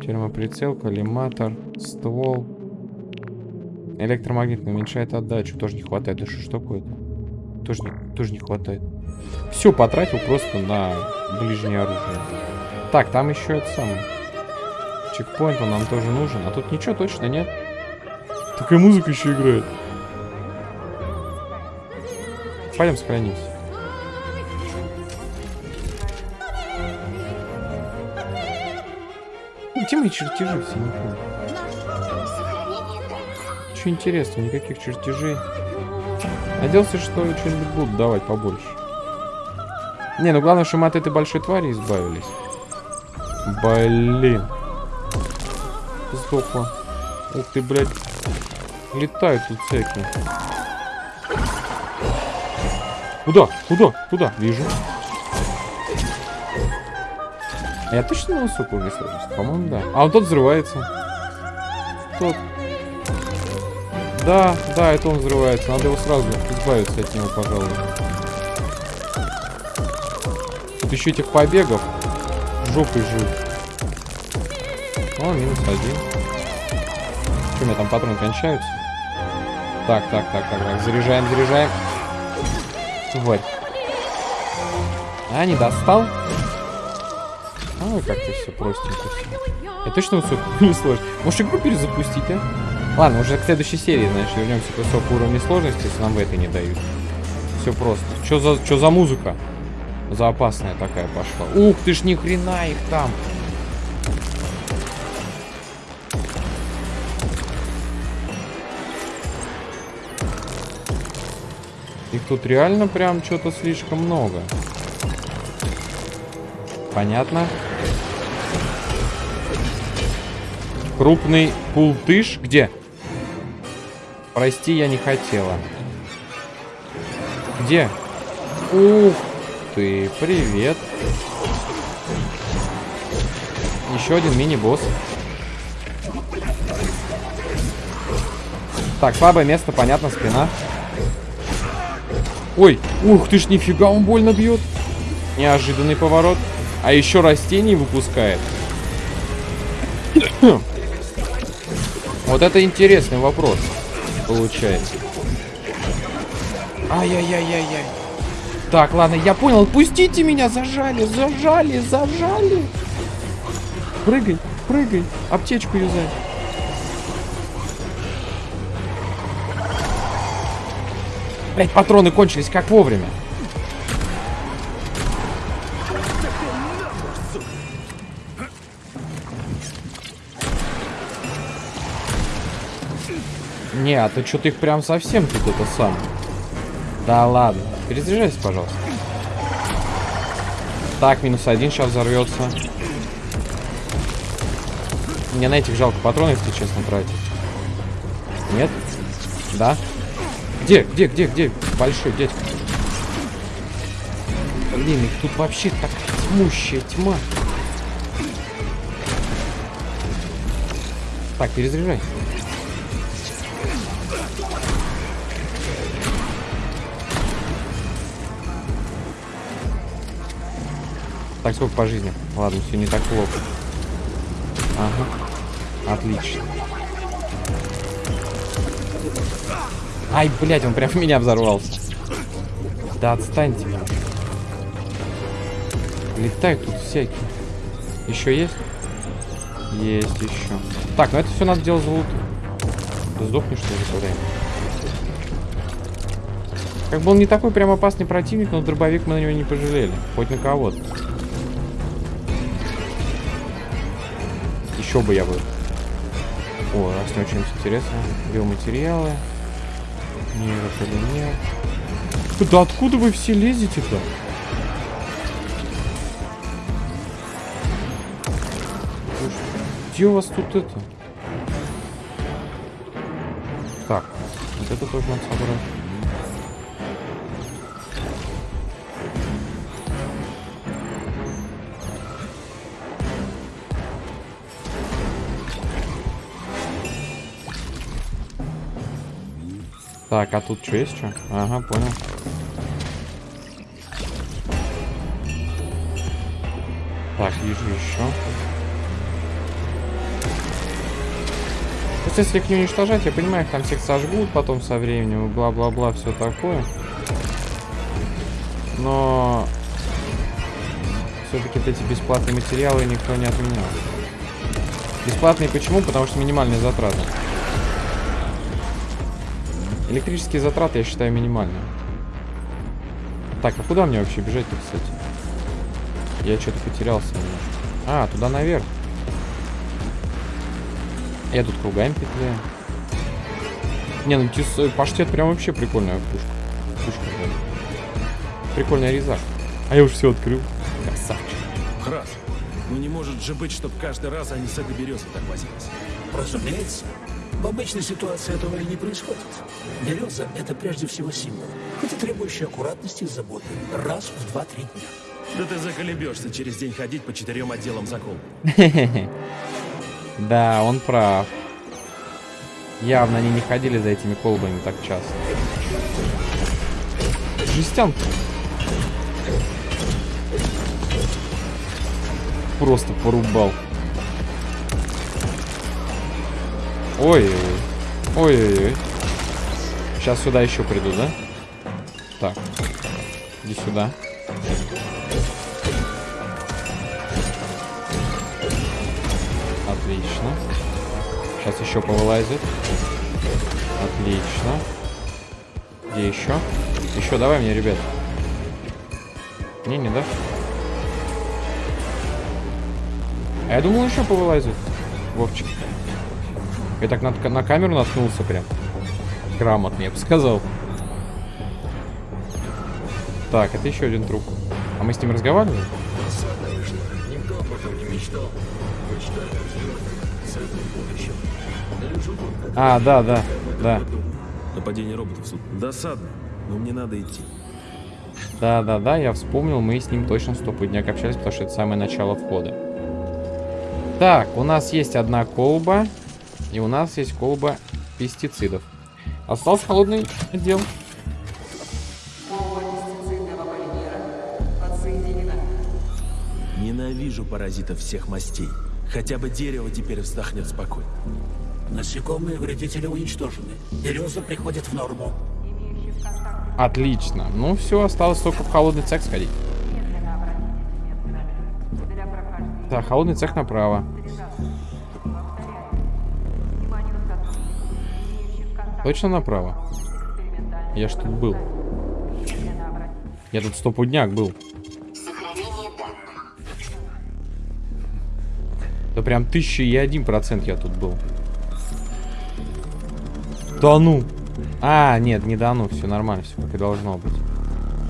Термоприцел, коллиматор, ствол. Электромагнитный уменьшает отдачу. Тоже не хватает. Да что ж такое-то? Тоже тоже не хватает. Все потратил просто на ближнее оружие. Так, там еще это самое. Чекпоинт он нам тоже нужен. А тут ничего точно нет. Такая музыка еще играет. Пойдем сохранимся. Где мои чертежи все, не помню. Что интересного, никаких чертежей. Надеялся, что что-нибудь будут давать побольше. Не, ну главное, что мы от этой большой твари избавились. Блин. Сдохла. Ух ты, блядь. Летают тут всякие. Куда? Куда? Куда? Вижу. А я точно на высокую сложности? По-моему, да. А, он тот взрывается. Тот. Да, да, это он взрывается. Надо его сразу избавиться от него, пожалуй. Тут еще этих побегов. Жопой жуть. О, минус один. Что, у меня там патроны кончаются? Так, так, так, так, так. Заряжаем, заряжаем. Тварь. А, не достал? Ой, как-то все простенько. Я точно высокую не сложно. Может игру перезапустить, а? Ладно, уже к следующей серии, значит, вернемся к высокому уровню сложности, если нам в этой не дают. Все просто. Что за, что за музыка? За опасная такая пошла. Ух ты ж, ни хрена их там. Их тут реально прям что-то слишком много. Понятно. Крупный пултыш. Где? Прости, я не хотела. Где? Ух ты, привет. Еще один мини-босс. Так, слабое место, понятно, спина. Ой, ух ты ж, нифига, он больно бьет. Неожиданный поворот. А еще растений выпускает. вот это интересный вопрос. Получается. Ай-яй-яй-яй-яй. Так, ладно, я понял. Пустите меня, зажали, зажали, зажали. Прыгай, прыгай. Аптечку юзай. Блять, патроны кончились как вовремя. Не, а ты что-то их прям совсем тут это сам. Да ладно. Перезаряжайся, пожалуйста. Так, минус один сейчас взорвется. Мне на этих жалко патроны, если честно, тратить. Нет? Да? Где, где, где, где? Большой дядька. Блин, их тут вообще так тьмущая тьма. Так, перезаряжай. Так, сколько по жизни? Ладно, все не так плохо. Ага. Отлично. Ай, блядь, он прям в меня взорвался. Да отстаньте. Летают тут всякие. Еще есть? Есть еще. Так, ну это все надо делать за лут. Ты сдохнешь, что ли, время? Как бы он не такой прям опасный противник, но дробовик мы на него не пожалели. Хоть на кого-то. Бы я бы. О, раз не очень интересно. Биоматериалы. Нейрополимер. Да откуда вы все лезете-то? Где у вас тут это? Так, вот это тоже надо собрать. Так, а тут что есть что? Ага, понял. Так, вижу еще. Просто если их не уничтожать, я понимаю, их там всех сожгут потом со временем, бла-бла-бла, все такое. Но все-таки вот эти бесплатные материалы никто не отменял. Бесплатные почему? Потому что минимальные затраты. Электрические затраты я считаю минимальные. Так, а куда мне вообще бежать-то, кстати? Я что-то потерялся немножко. А, туда наверх. Я тут кругами петляю. Не, ну тюс, паштет прям вообще прикольная пушка. Пушка, да. Прикольная резак. А я уже все открыл. Красавчик. Храс, ну не может же быть, чтобы каждый раз они с этой березой так возились. Разумеется, в обычной ситуации этого и не происходит. Береза — это прежде всего символ, хоть и требующий аккуратности и заботы. Раз в два-три дня. Да ты заколебешься через день ходить по четырем отделам закол. Да, он прав. Явно они не ходили за этими колбами так часто. Жестянка. Просто порубал. Ой-ой-ой. Ой-ой-ой. Сейчас сюда еще приду, да? Так. Иди сюда. Отлично. Сейчас еще повылазит. Отлично. Где еще? Еще давай мне, ребят. Не, не дашь? А я думал, еще повылазит. Вовчик. Я так на, на камеру наткнулся прям. Грамотно, я бы сказал. Так, это еще один труп. А мы с ним разговаривали? А, да, да, да. Нападение роботов суд. Досадно, но мне надо идти. Да, да, да, я вспомнил, мы с ним точно стопудняк общались, потому что это самое начало входа. Так, у нас есть одна колба, и у нас есть колба пестицидов. Остался холодный отдел. Ненавижу паразитов всех мастей. Хотя бы дерево теперь вздохнет спокойно. Насекомые вредители уничтожены. Береза приходит в норму. Отлично. Ну все, осталось только в холодный цех сходить. Так, холодный цех направо. Точно направо? Я ж тут был. Я тут стопудняк был. Да прям тысяча и один процент я тут был. Да ну. А, нет, не да ну, все нормально, все как и должно быть.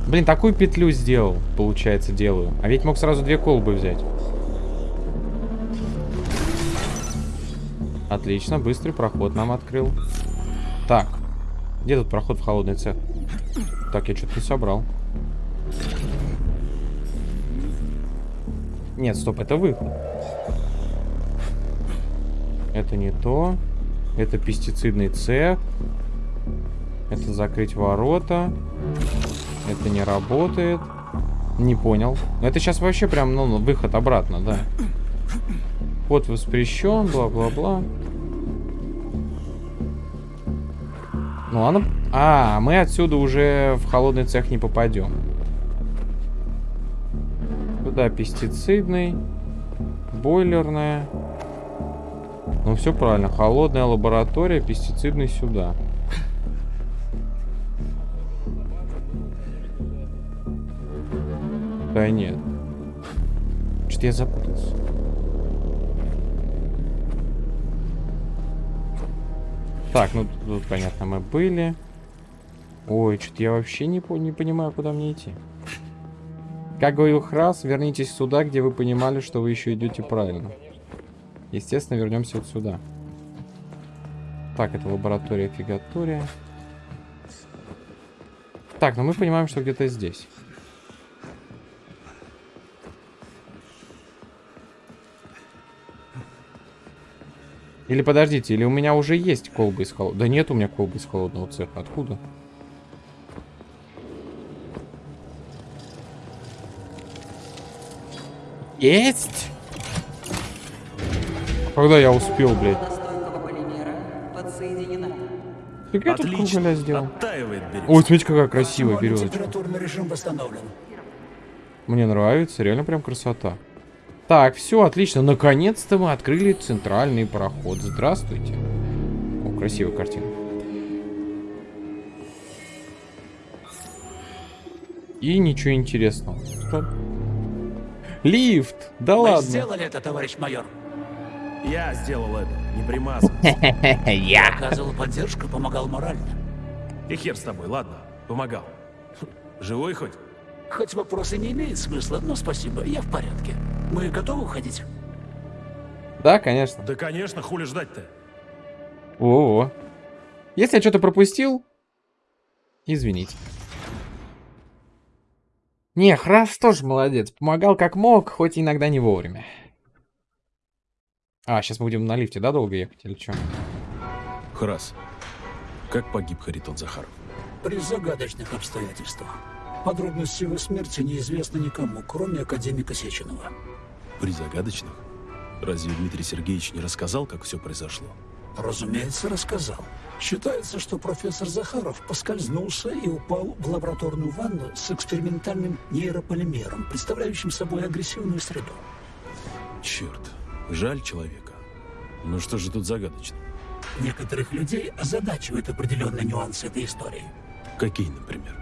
Блин, такую петлю сделал, получается, делаю. А ведь мог сразу две колбы взять. Отлично, быстрый проход нам открыл. Так, где тут проход в холодный цех? Так, я что-то не собрал. Нет, стоп, это выход. Это не то. Это пестицидный цех. Это закрыть ворота. Это не работает. Не понял. Это сейчас вообще прям, ну, выход обратно, да. Вход воспрещен, бла-бла-бла. Ну ладно, А, мы отсюда уже в холодный цех не попадем. Туда пестицидный, бойлерная. Ну, все правильно. Холодная лаборатория, пестицидный сюда. Да нет. Что-то я запутался. Так, ну тут понятно, мы были. Ой, что-то я вообще не, по не понимаю, куда мне идти. Как говорил Храс, вернитесь сюда, где вы понимали, что вы еще идете правильно. Естественно, вернемся вот сюда. Так, это лаборатория фигатория. Так, ну мы понимаем, что где-то здесь. Или подождите, или у меня уже есть колбы из холодного... Да нет у меня колбы из холодного цеха. Откуда? Есть! Когда я успел, блядь? Я тут кругаля сделал? Ой, смотрите, какая красивая березочка. Мне нравится, реально прям красота. Так, все, отлично. Наконец-то мы открыли центральный проход. Здравствуйте. О, красивая картина. И ничего интересного. Стоп. Лифт! Да Мы ладно. сделали это, товарищ майор. Я сделал это, не примазан. Оказывал поддержку, помогал морально. И хер с тобой, ладно, помогал. Живой хоть? Хоть вопросы не имеет смысла, но спасибо, я в порядке. Мы готовы уходить? Да, конечно. Да, конечно, хули ждать-то? О, Если я что-то пропустил, извините. Не, Храс тоже молодец. Помогал как мог, хоть иногда не вовремя. А, сейчас мы будем на лифте, да, долго ехать или что? Храс, как погиб Харитон Захаров? При загадочных обстоятельствах. Подробности его смерти неизвестны никому, кроме академика Сеченова. При загадочных? Разве Дмитрий Сергеевич не рассказал, как все произошло? Разумеется, рассказал. Считается, что профессор Захаров поскользнулся и упал в лабораторную ванну с экспериментальным нейрополимером, представляющим собой агрессивную среду. Черт, жаль человека. Ну что же тут загадочно? Некоторых людей озадачивают определенные нюансы этой истории. Какие, например?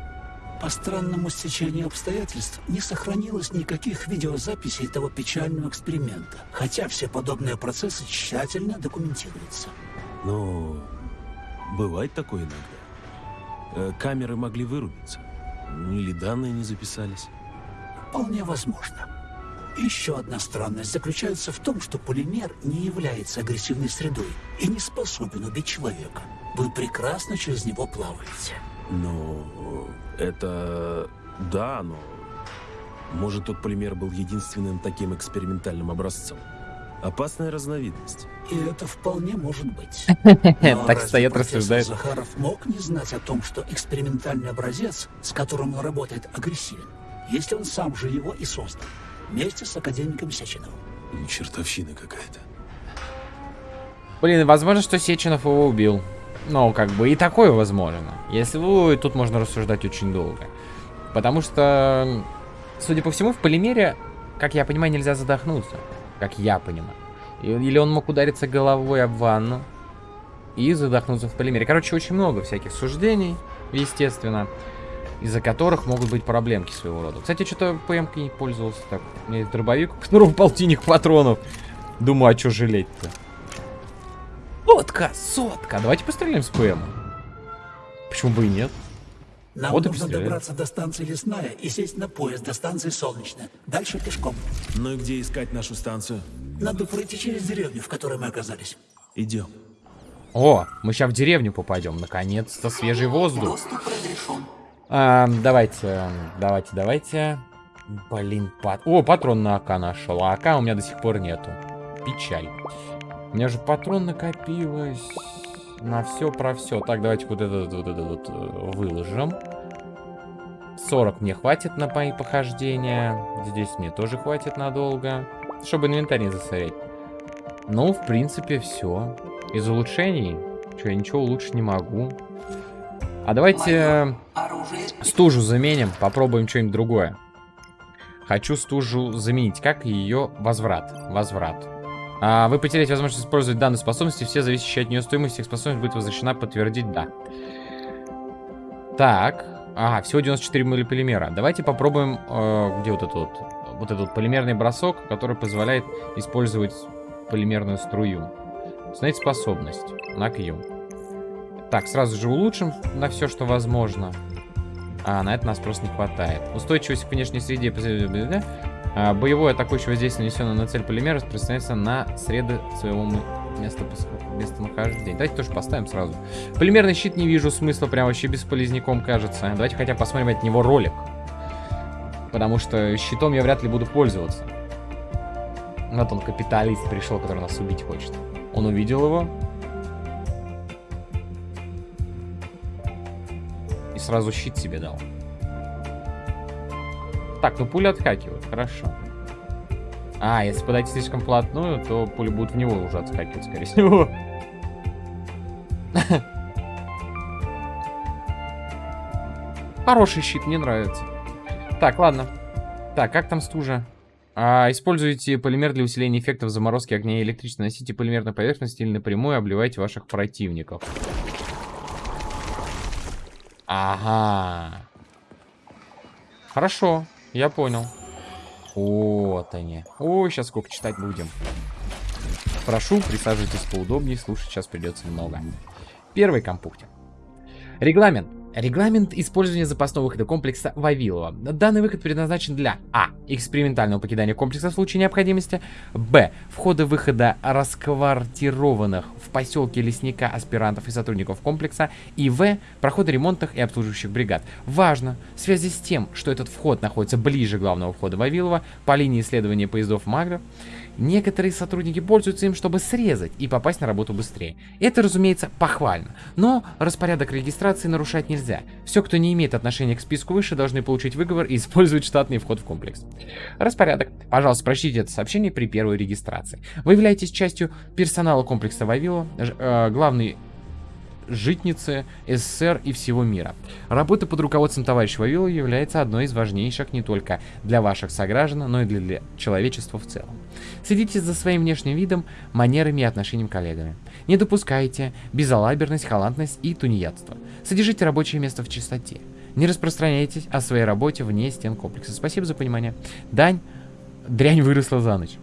По странному стечению обстоятельств не сохранилось никаких видеозаписей того печального эксперимента, хотя все подобные процессы тщательно документируются. Ну, бывает такое иногда. Э, Камеры могли вырубиться. Или данные не записались. Вполне возможно. Еще одна странность заключается в том, что полимер не является агрессивной средой и не способен убить человека. Вы прекрасно через него плаваете. Ну, это... Да, но... Может, тот полимер был единственным таким экспериментальным образцом? Опасная разновидность. И это вполне может быть. Так стоят, рассуждают. Захаров мог не знать о том, что экспериментальный образец, с которым он работает, агрессивен, если он сам же его и создал, вместе с академиком Сеченовым. Чертовщина какая-то. Блин, возможно, что Сеченов его убил. Ну, как бы и такое возможно. Если вы, тут можно рассуждать очень долго. Потому что, судя по всему, в полимере, как я понимаю, нельзя задохнуться. Как я понимаю. Или он мог удариться головой об ванну и задохнуться в полимере. Короче, очень много всяких суждений, естественно, из-за которых могут быть проблемки своего рода. Кстати, что-то ПМ не пользовался так. У меня есть дробовик, которого полтинник патронов. Думаю, а что жалеть-то? Сотка, сотка. Давайте постреляем с ПМ. Почему бы и нет? Нам Вот нужно добраться до станции Лесная и сесть на поезд до станции Солнечная. Дальше пешком. Ну и где искать нашу станцию? Надо пройти через деревню, в которой мы оказались. Идем. О, мы сейчас в деревню попадем. Наконец-то свежий воздух. Доступ разрешен. А, давайте, давайте, давайте. Блин, пат... О, патрон на АК нашел. А АК у меня до сих пор нету. Печаль. У меня же патрон накопилось на все про все. Так, давайте вот этот вот, этот вот э, выложим. 40 мне хватит на мои похождения. Здесь мне тоже хватит надолго. Чтобы инвентарь не засорять. Ну, в принципе, все. Из улучшений. Что, я ничего улучшить не могу. А давайте оружие стужу заменим, попробуем что-нибудь другое. Хочу стужу заменить. Как ее возврат? Возврат. А, вы потеряете возможность использовать данные способности. Все зависящие от нее стоимость их способность будет возвращена. Подтвердить да. Так. Ага, всего 94 полимера. Давайте попробуем... э, где вот этот вот? Вот этот полимерный бросок, который позволяет использовать полимерную струю. Установить способность на Q. Так, сразу же улучшим на все, что возможно. А, на это нас просто не хватает. Устойчивость к внешней среде. А, боевое атакующее воздействие, нанесенное на цель полимера, распространяется на среды своего места местонахождения. Давайте тоже поставим сразу. Полимерный щит не вижу смысла, прям вообще бесполезняком кажется. Давайте хотя посмотрим от него ролик. Потому что щитом я вряд ли буду пользоваться. Вот он, капиталист, пришел, который нас убить хочет. Он увидел его. И сразу щит себе дал. Так, ну пули отскакивают, хорошо. А, если подойти слишком вплотную, то пули будут в него уже отскакивать, скорее всего. Хороший щит, мне нравится. Так, ладно. Так, как там стужа? А, используйте полимер для усиления эффектов заморозки огня и электричества. Носите полимер на поверхность или напрямую обливайте ваших противников. Ага. Хорошо, я понял. Вот они. Ой, сейчас сколько читать будем. Прошу, присаживайтесь поудобнее, слушать сейчас придется много. Первый компуктик. Регламент. Регламент использования запасного выхода комплекса Вавилова. Данный выход предназначен для А. Экспериментального покидания комплекса в случае необходимости. Б. Входа-выхода расквартированных в поселке лесника аспирантов и сотрудников комплекса. И В. Прохода ремонтных и обслуживающих бригад. Важно, в связи с тем, что этот вход находится ближе главного входа Вавилова по линии исследования поездов Магров, Некоторые сотрудники пользуются им, чтобы срезать и попасть на работу быстрее. Это, разумеется, похвально. Но распорядок регистрации нарушать нельзя. Все, кто не имеет отношения к списку выше, должны получить выговор и использовать штатный вход в комплекс. Распорядок. Пожалуйста, прочтите это сообщение при первой регистрации. Вы являетесь частью персонала комплекса Вавило, э, главный житницы СССР и всего мира. Работа под руководством товарища Вавилова является одной из важнейших не только для ваших сограждан, но и для, для человечества в целом. Следите за своим внешним видом, манерами и отношением к коллегами. Не допускайте безалаберность, халатность и тунеядство. Содержите рабочее место в чистоте. Не распространяйтесь о своей работе вне стен комплекса. Спасибо за понимание. Дань, дрянь выросла за ночь.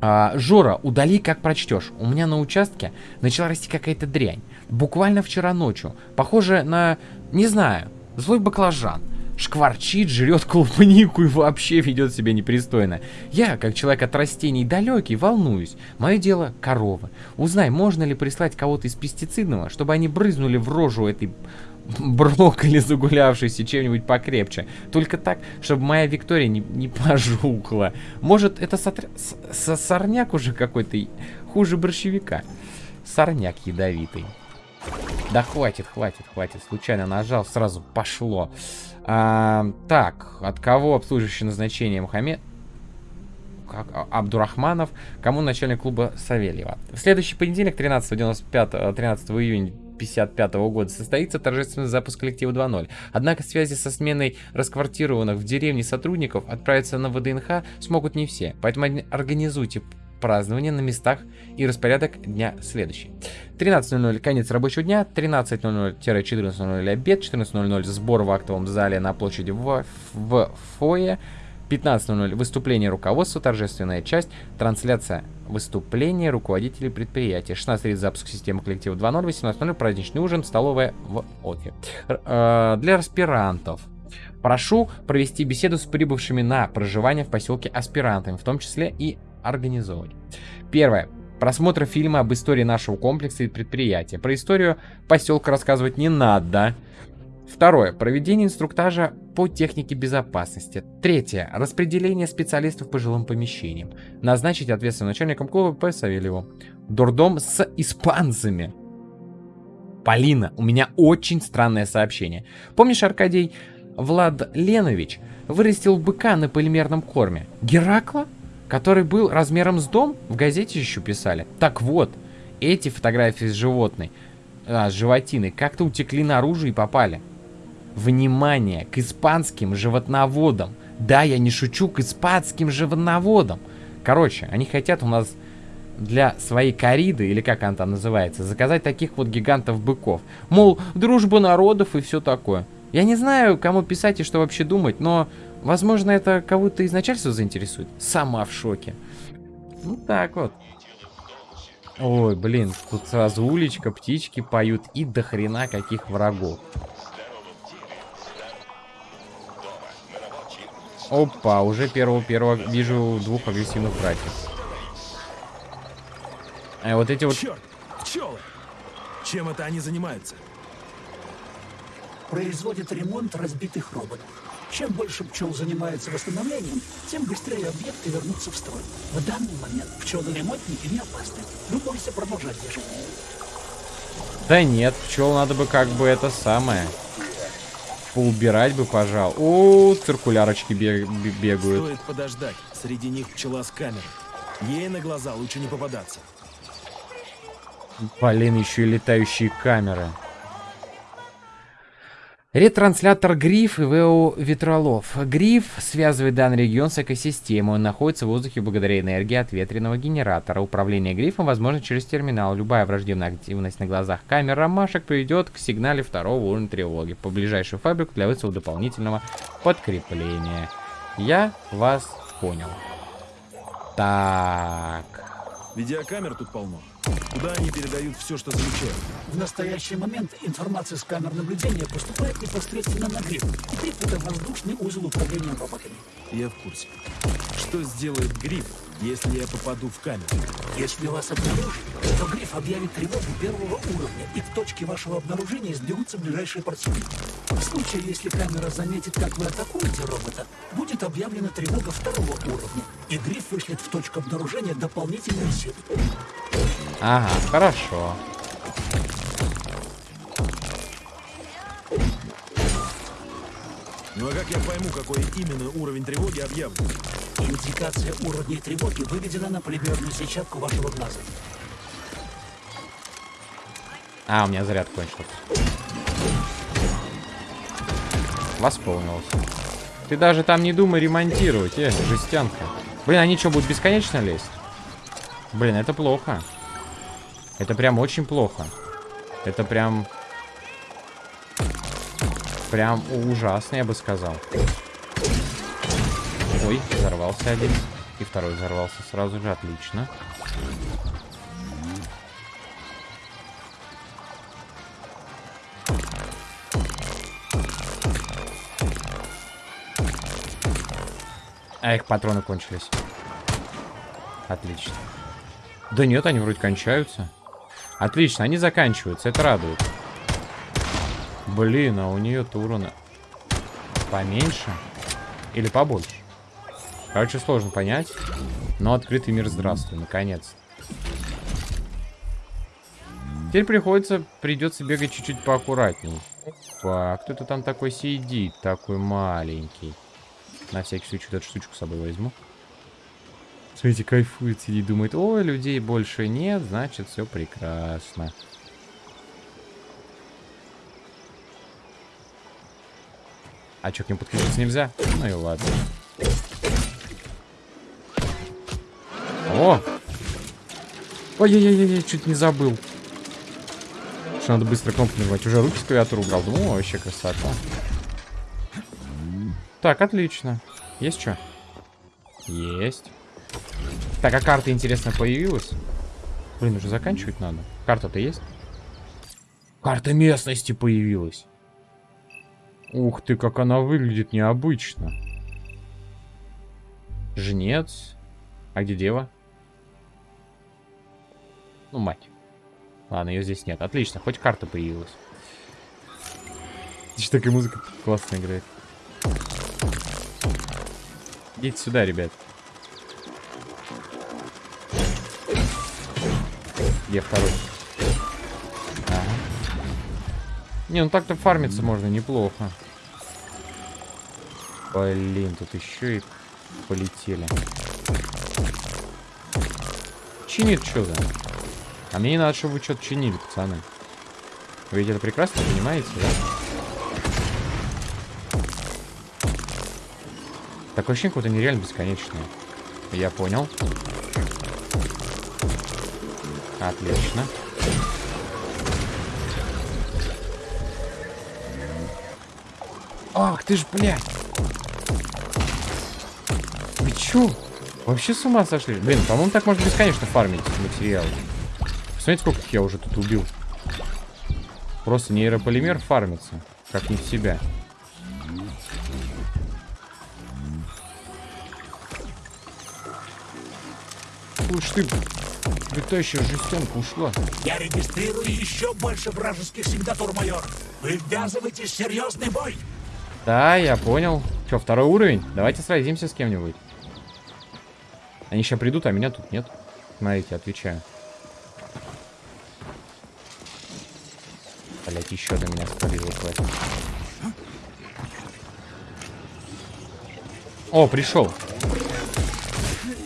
А, Жора, удали, как прочтешь. У меня на участке начала расти какая-то дрянь. Буквально вчера ночью. Похоже на, не знаю, злой баклажан. Шкварчит, жрет клубнику и вообще ведет себя непристойно. Я, как человек от растений далекий, волнуюсь. Мое дело – коровы. Узнай, можно ли прислать кого-то из пестицидного, чтобы они брызнули в рожу этой брокколи загулявшейся чем-нибудь покрепче. Только так, чтобы моя Виктория не, не пожухла. Может, это сотр- сорняк уже какой-то хуже борщевика. Сорняк ядовитый. Да хватит, хватит, хватит. Случайно нажал, сразу пошло. А, так, от кого обслуживающее назначение Мухаммед? как, а, Абдурахманов, кому начальник клуба Савельева. В следующий понедельник, 13, 95, э, 13 июня 55 года, состоится торжественный запуск коллектива 2.0. Однако связи со сменой расквартированных в деревне сотрудников отправиться на ВДНХ смогут не все, поэтому организуйте празднование на местах и распорядок дня следующий. 13.00 конец рабочего дня, 13.00-14.00 обед, 14.00 сбор в актовом зале на площади в, в фойе, 15.00 выступление руководства, торжественная часть, трансляция выступления руководителей предприятия. 16.30 запуск системы коллектива 2.0, 18.00 праздничный ужин, столовая в. Р- э, для аспирантов. Прошу провести беседу с прибывшими на проживание в поселке аспирантами, в том числе и организовывать. Первое. Просмотр фильма об истории нашего комплекса и предприятия. Про историю поселка рассказывать не надо. Второе. Проведение инструктажа по технике безопасности. Третье. Распределение специалистов по жилым помещениям. Назначить ответственным начальником клуба П. Савельеву. Дурдом с испанцами. Полина, у меня очень странное сообщение. Помнишь, Аркадий Влад Ленович вырастил быка на полимерном корме? Геракла? Который был размером с дом? В газете еще писали. Так вот, эти фотографии с животной А, с животиной. Как-то утекли наружу и попали. Внимание! К испанским животноводам. Да, я не шучу, к испанским животноводам. Короче, они хотят у нас для своей кориды, или как она там называется, заказать таких вот гигантов-быков. Мол, дружба народов и все такое. Я не знаю, кому писать и что вообще думать, но, возможно, это кого-то из начальства заинтересует. Сама в шоке. Ну так вот. Ой, блин, тут сразу уличка, птички поют и до хрена каких врагов. Опа, уже первого-первого вижу двух агрессивных братьев. А вот эти вот... Черт! Пчелы! Чем это они занимаются? Производит ремонт разбитых роботов. Чем больше пчел занимается восстановлением, тем быстрее объекты вернутся в строй. В данный момент пчелы-ремонтники не опасны. Вы можете продолжать движение. Да нет, пчел надо бы как бы это самое. Поубирать бы, пожал. О, циркулярочки бег- бе- бегают. Стоит подождать. Среди них пчела с камерой. Ей на глаза лучше не попадаться. Блин, еще и летающие камеры. Ретранслятор Гриф и ВО Ветролов. Гриф связывает данный регион с экосистемой. Он находится в воздухе благодаря энергии от ветреного генератора. Управление Грифом возможно через терминал. Любая враждебная активность на глазах камер ромашек приведет к сигнале второго уровня тревоги. По ближайшую фабрику для вызова дополнительного подкрепления. Я вас понял. Так. Видеокамер тут полно. Куда они передают все, что замечают? В настоящий момент информация с камер наблюдения поступает непосредственно на гриф. Гриф — это воздушный узел управления роботами. Я в курсе. Что сделает гриф, если я попаду в камеру? Если вас обнаружат, то гриф объявит тревогу первого уровня, и к точке вашего обнаружения сбегутся ближайшие противники. В случае, если камера заметит, как вы атакуете робота, будет объявлена тревога второго уровня, и гриф вышлет в точку обнаружения дополнительные силы. Ага, хорошо. Ну а как я пойму, какой именно уровень тревоги объявлен? Индикация уровней тревоги выведена на полимерную сетчатку вашего глаза. А, у меня заряд кончился. Восполнился. Ты даже там не думай ремонтировать, э, жестянка. Блин, они что, будут бесконечно лезть? Блин, это плохо. Это прям очень плохо. Это прям... Прям ужасно, я бы сказал. Ой, взорвался один. И второй взорвался сразу же, отлично. А их патроны кончились. Отлично. Да нет, они вроде кончаются. Отлично, они заканчиваются, это радует. Блин, а у нее-то урона поменьше или побольше? Короче, сложно понять. Но открытый мир, здравствуй, наконец. Теперь приходится, придется бегать чуть-чуть поаккуратнее. Опа, кто-то там такой сидит, такой маленький. На всякий случай эту штучку с собой возьму. Смотрите, кайфует, сидит, думает, ой, людей больше нет, значит, все прекрасно. А что, к ним подключиться нельзя? Ну и ладно. О! Ой-ой-ой, чуть не забыл. Что надо быстро кнопку нажимать. Уже руки с клавиатуры убрал. Думаю, о, вообще красота. Так, отлично. Есть что? Есть. Так, а карта, интересно, появилась? Блин, уже заканчивать надо. Карта-то есть? Карта местности появилась. Ух ты, как она выглядит необычно. Жнец. А где дева? Ну, мать. Ладно, ее здесь нет. Отлично, хоть карта появилась. Здесь такая музыка классно играет. Идите сюда, ребят. Где второй? Ага. Не, ну так-то фармиться можно неплохо. Блин, тут еще и полетели. Чинит что за? А мне не надо, чтобы вы что-то чинили, пацаны. Вы ведь это прекрасно понимаете, да? Такое ощущение, какое-то нереально бесконечное. Я понял. Отлично. Ах ты ж, блядь! Чё? Вообще с ума сошли? Блин, по-моему, так можно бесконечно фармить материалы. Посмотрите, сколько я уже тут убил. Просто нейрополимер фармится. Как не в себя. Уж ты, летающая жестянка ушла. Я регистрирую еще больше вражеских сигнатур, майор. Вы ввязываетесь в серьезный бой. Да, я понял. Че, второй уровень? Давайте сразимся с кем-нибудь. Они сейчас придут, а меня тут нет. Смотрите, отвечаю. Блять, еще до меня спалило хватит. О, пришел.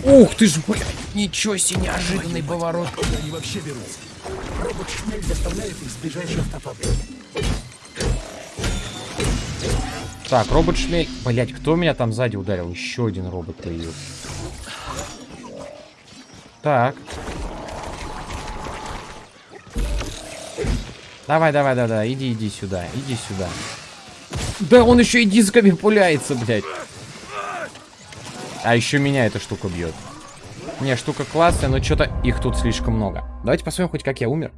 Ух ты ж, блядь, ничего себе, неожиданный поворот. Они вообще берутся. Робот-шмель доставляет их с ближайшей. Так, робот шмель. Блять, кто меня там сзади ударил? Еще один робот появился. Так. Давай, давай, давай, давай, иди, иди сюда, иди сюда. Да он еще и дисками пуляется, блядь. А еще меня эта штука бьет. Не, штука классная, но что-то их тут слишком много. Давайте посмотрим хоть как я умер.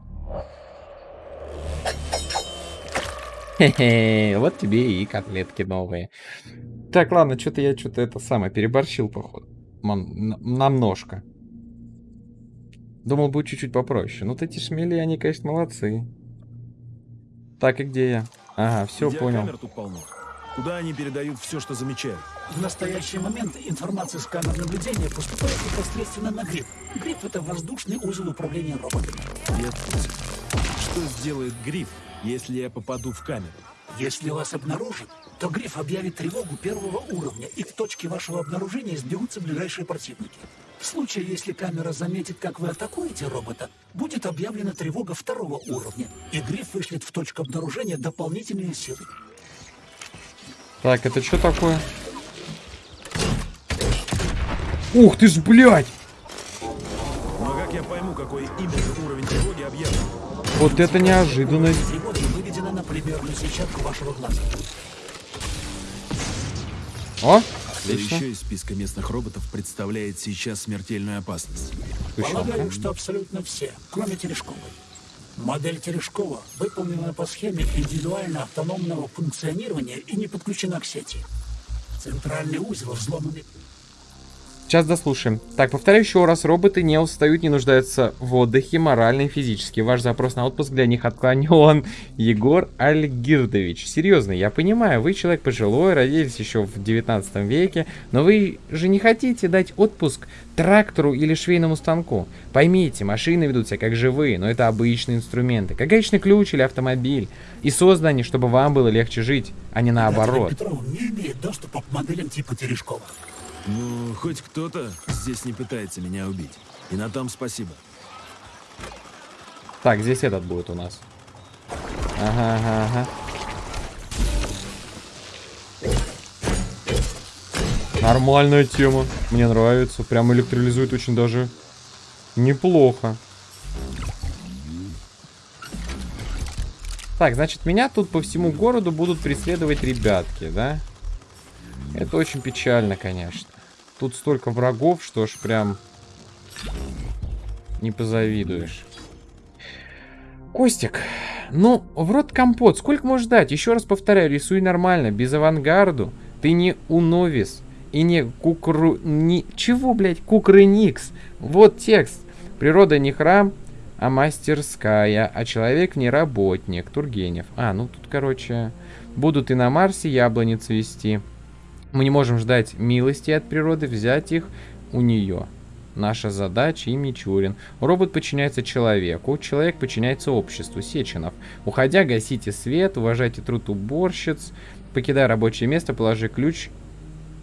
Хе-хе, вот тебе и котлетки новые. Так, ладно, что-то я что-то это самое переборщил, походу. Мам, намножко. Думал, будет чуть-чуть попроще. Ну, вот эти шмели, они, конечно, молодцы. Так, и где я? Ага, все, понял. Тут полно. Куда они передают все, что замечают? В настоящий момент информация с камер наблюдения поступает непосредственно на гриф. Гриф — это воздушный узел управления роботами. В курсе. Что сделает Гриф, если я попаду в камеру? Если вас обнаружат, то гриф объявит тревогу первого уровня, и к точке вашего обнаружения сбегутся ближайшие противники. В случае, если камера заметит, как вы атакуете робота, будет объявлена тревога второго уровня, и гриф вышлет в точку обнаружения дополнительные силы. Так, это что такое? Ух ты ж, блядь! Но как я пойму, какой именно уровень тревоги объявлен? Вот это неожиданность. Тревога выведена на полимерную сетчатку вашего глаза. О, Кто отлично. еще из списка местных роботов представляет сейчас смертельную опасность? Полагаю, что абсолютно все, кроме Терешковой. Модель Терешкова выполнена по схеме индивидуально автономного функционирования и не подключена к сети. Центральный узел взломанный. Сейчас дослушаем. Так, повторяю еще раз. Роботы не устают, не нуждаются в отдыхе морально и физически. Ваш запрос на отпуск для них отклонен. Егор Альгирдович. Серьезно, я понимаю, вы человек пожилой, родились еще в 19 веке, но вы же не хотите дать отпуск трактору или швейному станку. Поймите, машины ведут себя как живые, но это обычные инструменты. Как гаечный ключ или автомобиль. И созданы, чтобы вам было легче жить, а не наоборот. Петров не имеет доступа к моделям типа Терешкова. Ну, хоть кто-то здесь не пытается меня убить. И на том спасибо. Так, здесь этот будет у нас. Ага, ага, ага. Нормальная тема. Мне нравится. Прям электролизует очень даже неплохо. Так, значит, меня тут по всему городу будут преследовать ребятки, да? Это очень печально, конечно. Тут столько врагов, что ж прям не позавидуешь. Костик, ну, в рот компот, сколько можешь дать? Еще раз повторяю, рисуй нормально, без авангарду. Ты не уновис и не кукру... Не... Чего, блядь, кукрыникс? Вот текст. Природа не храм, а мастерская, а человек не работник. Тургенев. А, ну тут, короче, будут и на Марсе яблони цвести. Мы не можем ждать милости от природы, взять их у нее. Наша задача и Мичурин. Робот подчиняется человеку, человек подчиняется обществу. Сеченов. Уходя, гасите свет, уважайте труд уборщиц. Покидая рабочее место, положи ключ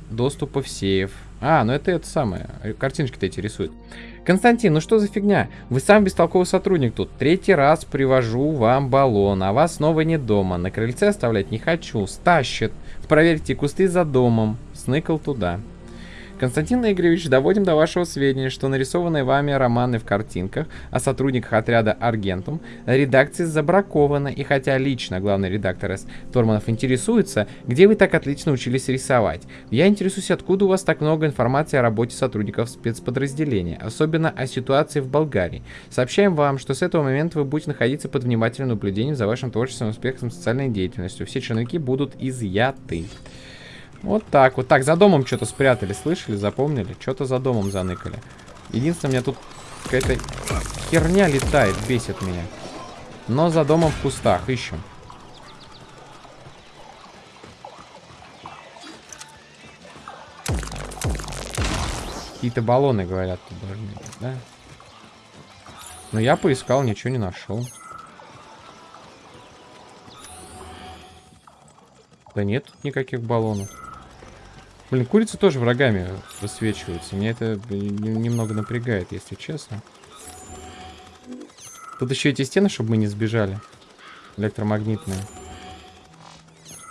доступа в сейф. А, ну это это самое. э, Картиночки-то эти рисуют. Константин, ну что за фигня? Вы сам бестолковый сотрудник тут. Третий раз привожу вам баллон, а вас снова не дома. На крыльце оставлять не хочу. Стащит. Проверьте кусты за домом. Сныкал туда. Константин Игоревич, доводим до вашего сведения, что нарисованные вами романы в картинках о сотрудниках отряда Аргентум редакции забракованы, и хотя лично главный редактор С. Торманов интересуется, где вы так отлично учились рисовать, я интересуюсь, откуда у вас так много информации о работе сотрудников спецподразделения, особенно о ситуации в Болгарии. Сообщаем вам, что с этого момента вы будете находиться под внимательным наблюдением за вашим творчеством, успехом, социальной деятельностью. Все черновики будут изъяты. Вот так вот. Так, за домом что-то спрятали, слышали, запомнили? Что-то за домом заныкали. Единственное, у меня тут какая-то херня летает, бесит меня. Но за домом в кустах ищем. Какие-то баллоны, говорят, тут должны быть, да? Но я поискал, ничего не нашел. Да нет тут никаких баллонов. Блин, курицы тоже врагами высвечиваются. Меня это немного напрягает, если честно. Тут еще эти стены, чтобы мы не сбежали. Электромагнитные.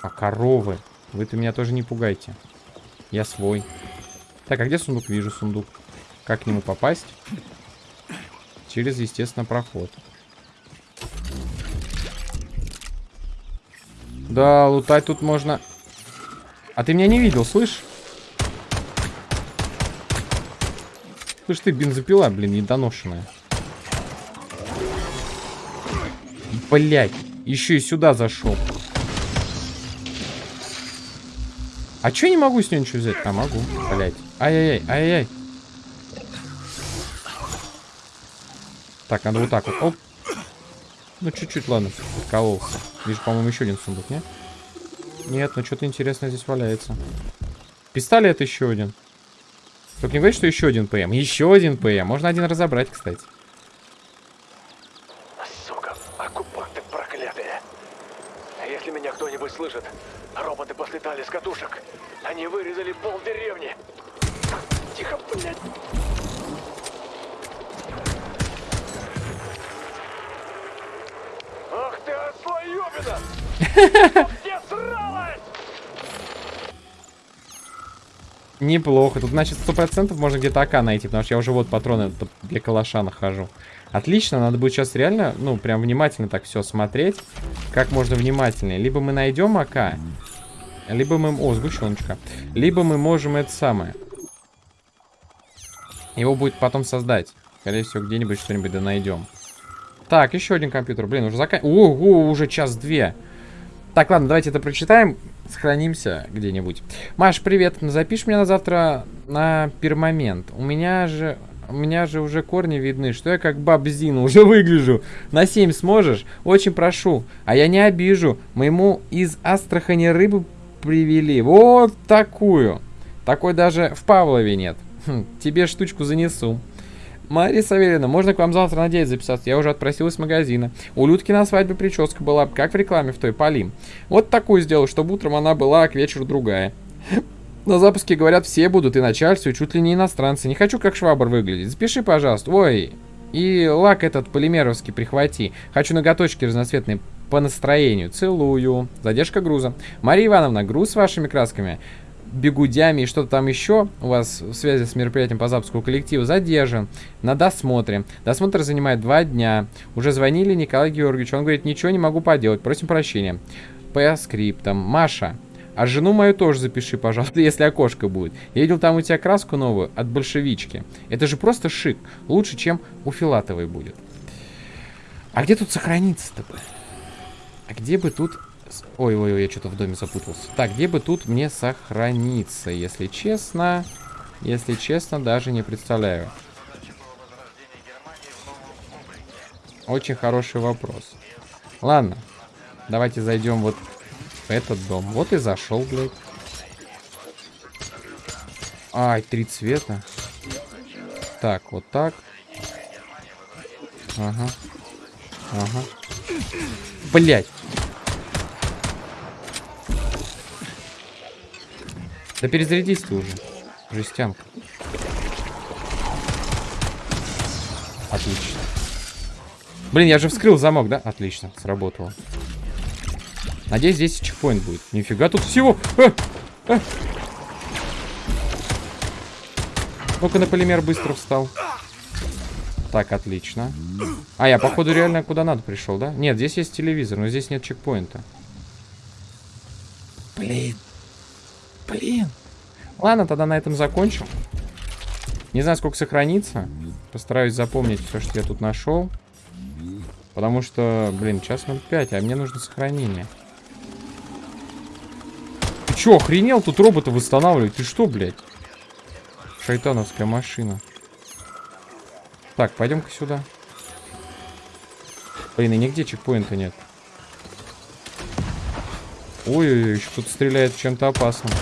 А коровы. Вы-то меня тоже не пугайте. Я свой. Так, а где сундук? Вижу сундук. Как к нему попасть? Через, естественно, проход. Да, лутать тут можно. А ты меня не видел, слышь? Слышь ты, бензопила, блин, недоношенная. Блять, еще и сюда зашел. А я не могу с нее ничего взять? А, могу, блять. Ай-яй-яй, ай-яй. Так, надо вот так вот. Оп. Ну, чуть-чуть, ладно, подкололся. Вижу, по-моему, еще один сундук, нет? Нет, ну что-то интересное здесь валяется. Пистолет еще один. Только не говорит, что еще один ПМ. Еще один ПМ. Можно один разобрать, кстати. Неплохо. Тут, значит, сто процентов можно где-то АК найти, потому что я уже вот патроны для калаша нахожу. Отлично, надо будет сейчас реально, ну, прям внимательно так все смотреть. Как можно внимательнее. Либо мы найдем АК, либо мы... О, сгущеночка. Либо мы можем это самое. Его будет потом создать. Скорее всего, где-нибудь что-нибудь да найдем. Так, еще один компьютер. Блин, уже закан... Ого, уже час-две. Так, ладно, давайте это прочитаем. Сохранимся где-нибудь. Маш, привет. Запишешь меня на завтра на пермомент. У меня же... У меня же уже корни видны, что я как бабзина уже выгляжу. На 7 сможешь? Очень прошу. А я не обижу. Моему из Астрахани рыбу привели. Вот такую. Такой даже в Павлове нет. Хм, тебе штучку занесу. Мария Савельевна, можно к вам завтра на 9 записаться? Я уже отпросилась с магазина. У Людки на свадьбе прическа была, как в рекламе в той Полим. Вот такую сделал, чтобы утром она была, а к вечеру другая. На запуске, говорят, все будут, и начальство, и чуть ли не иностранцы. Не хочу как швабр выглядеть. Запиши, пожалуйста. Ой, и лак этот полимеровский прихвати. Хочу ноготочки разноцветные по настроению. Целую. Задержка груза. Мария Ивановна, груз с вашими красками бегудями и что-то там еще у вас в связи с мероприятием по запуску коллектива задержан на досмотре. Досмотр занимает два дня. Уже звонили Николай Георгиевич. Он говорит, ничего не могу поделать. Просим прощения. По скриптам. Маша, а жену мою тоже запиши, пожалуйста, если окошко будет. Я видел там у тебя краску новую от большевички. Это же просто шик. Лучше, чем у Филатовой будет. А где тут сохраниться-то? А где бы тут... Ой-ой-ой, я что-то в доме запутался. Так, где бы тут мне сохраниться? Если честно... Если честно, даже не представляю. Очень хороший вопрос. Ладно. Давайте зайдем вот в этот дом. Вот и зашел, блядь. Ай, три цвета. Так, вот так. Ага. Ага. Блять. Да перезарядись ты уже. Жестянка. Отлично. Блин, я же вскрыл замок, да? Отлично, сработало. Надеюсь, здесь чекпоинт будет. Нифига тут всего. А! А! Ну-ка на полимер быстро встал. Так, отлично. А, я, походу, реально куда надо пришел, да? Нет, здесь есть телевизор, но здесь нет чекпоинта. Блин. Блин. Ладно, тогда на этом закончим. Не знаю, сколько сохранится. Постараюсь запомнить все, что я тут нашел. Потому что, блин, час 05, а мне нужно сохранение. Ты чё, охренел тут робота восстанавливать? Ты что, блядь? Шайтановская машина. Так, пойдем-ка сюда. Блин, и нигде чекпоинта нет. Ой-ой-ой, еще кто-то стреляет чем-то опасным.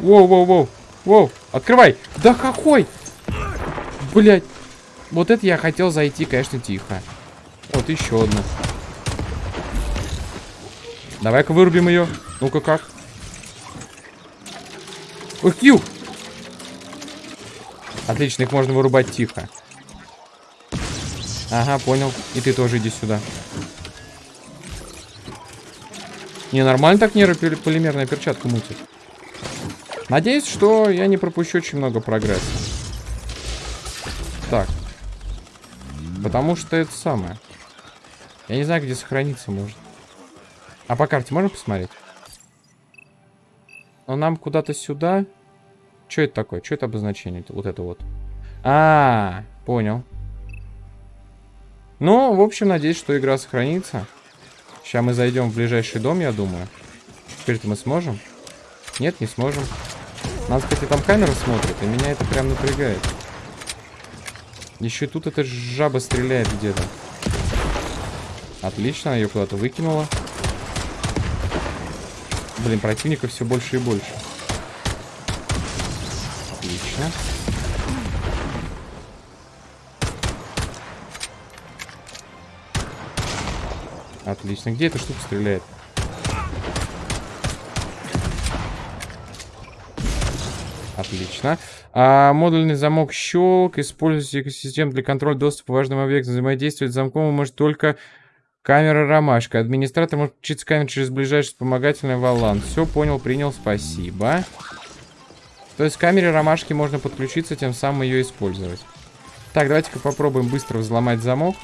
Воу-воу-воу. Воу, открывай. Да какой? Блять. Вот это я хотел зайти, конечно, тихо. Вот еще одна. Давай-ка вырубим ее. Ну-ка как? Ой, кью! Отлично, их можно вырубать тихо. Ага, понял. И ты тоже иди сюда. Не, нормально так нейрополимерная перчатка мутит. Надеюсь, что я не пропущу очень много прогресса. Так. Потому что это самое. Я не знаю, где сохраниться может. А по карте можно посмотреть? Но нам куда-то сюда. Что это такое? Что это обозначение? Вот это вот. А, понял. Ну, в общем, надеюсь, что игра сохранится. Сейчас мы зайдем в ближайший дом, я думаю. Теперь-то мы сможем? Нет, не сможем. Нас, кстати, там камера смотрит, и меня это прям напрягает. Еще и тут эта жаба стреляет где-то. Отлично, ее куда-то выкинула. Блин, противников все больше и больше. Отлично. Отлично. Где эта штука стреляет? Отлично. А, модульный замок щелк. Используйте экосистему для контроля доступа важным объектам. Взаимодействовать с замком может только камера ромашка. Администратор может включить камеру через ближайший вспомогательный валан. Все, понял, принял, спасибо. То есть к камере ромашки можно подключиться, тем самым ее использовать. Так, давайте-ка попробуем быстро взломать замок.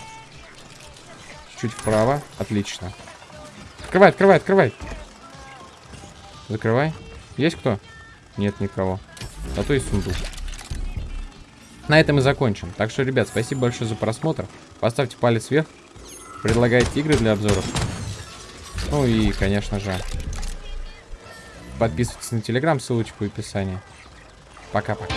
Чуть вправо. Отлично. Открывай, открывай, открывай. Закрывай. Есть кто? Нет никого. Зато есть сундук. На этом и закончим. Так что, ребят, спасибо большое за просмотр. Поставьте палец вверх. Предлагайте игры для обзоров. Ну и, конечно же, подписывайтесь на телеграм, ссылочка в описании. Пока-пока.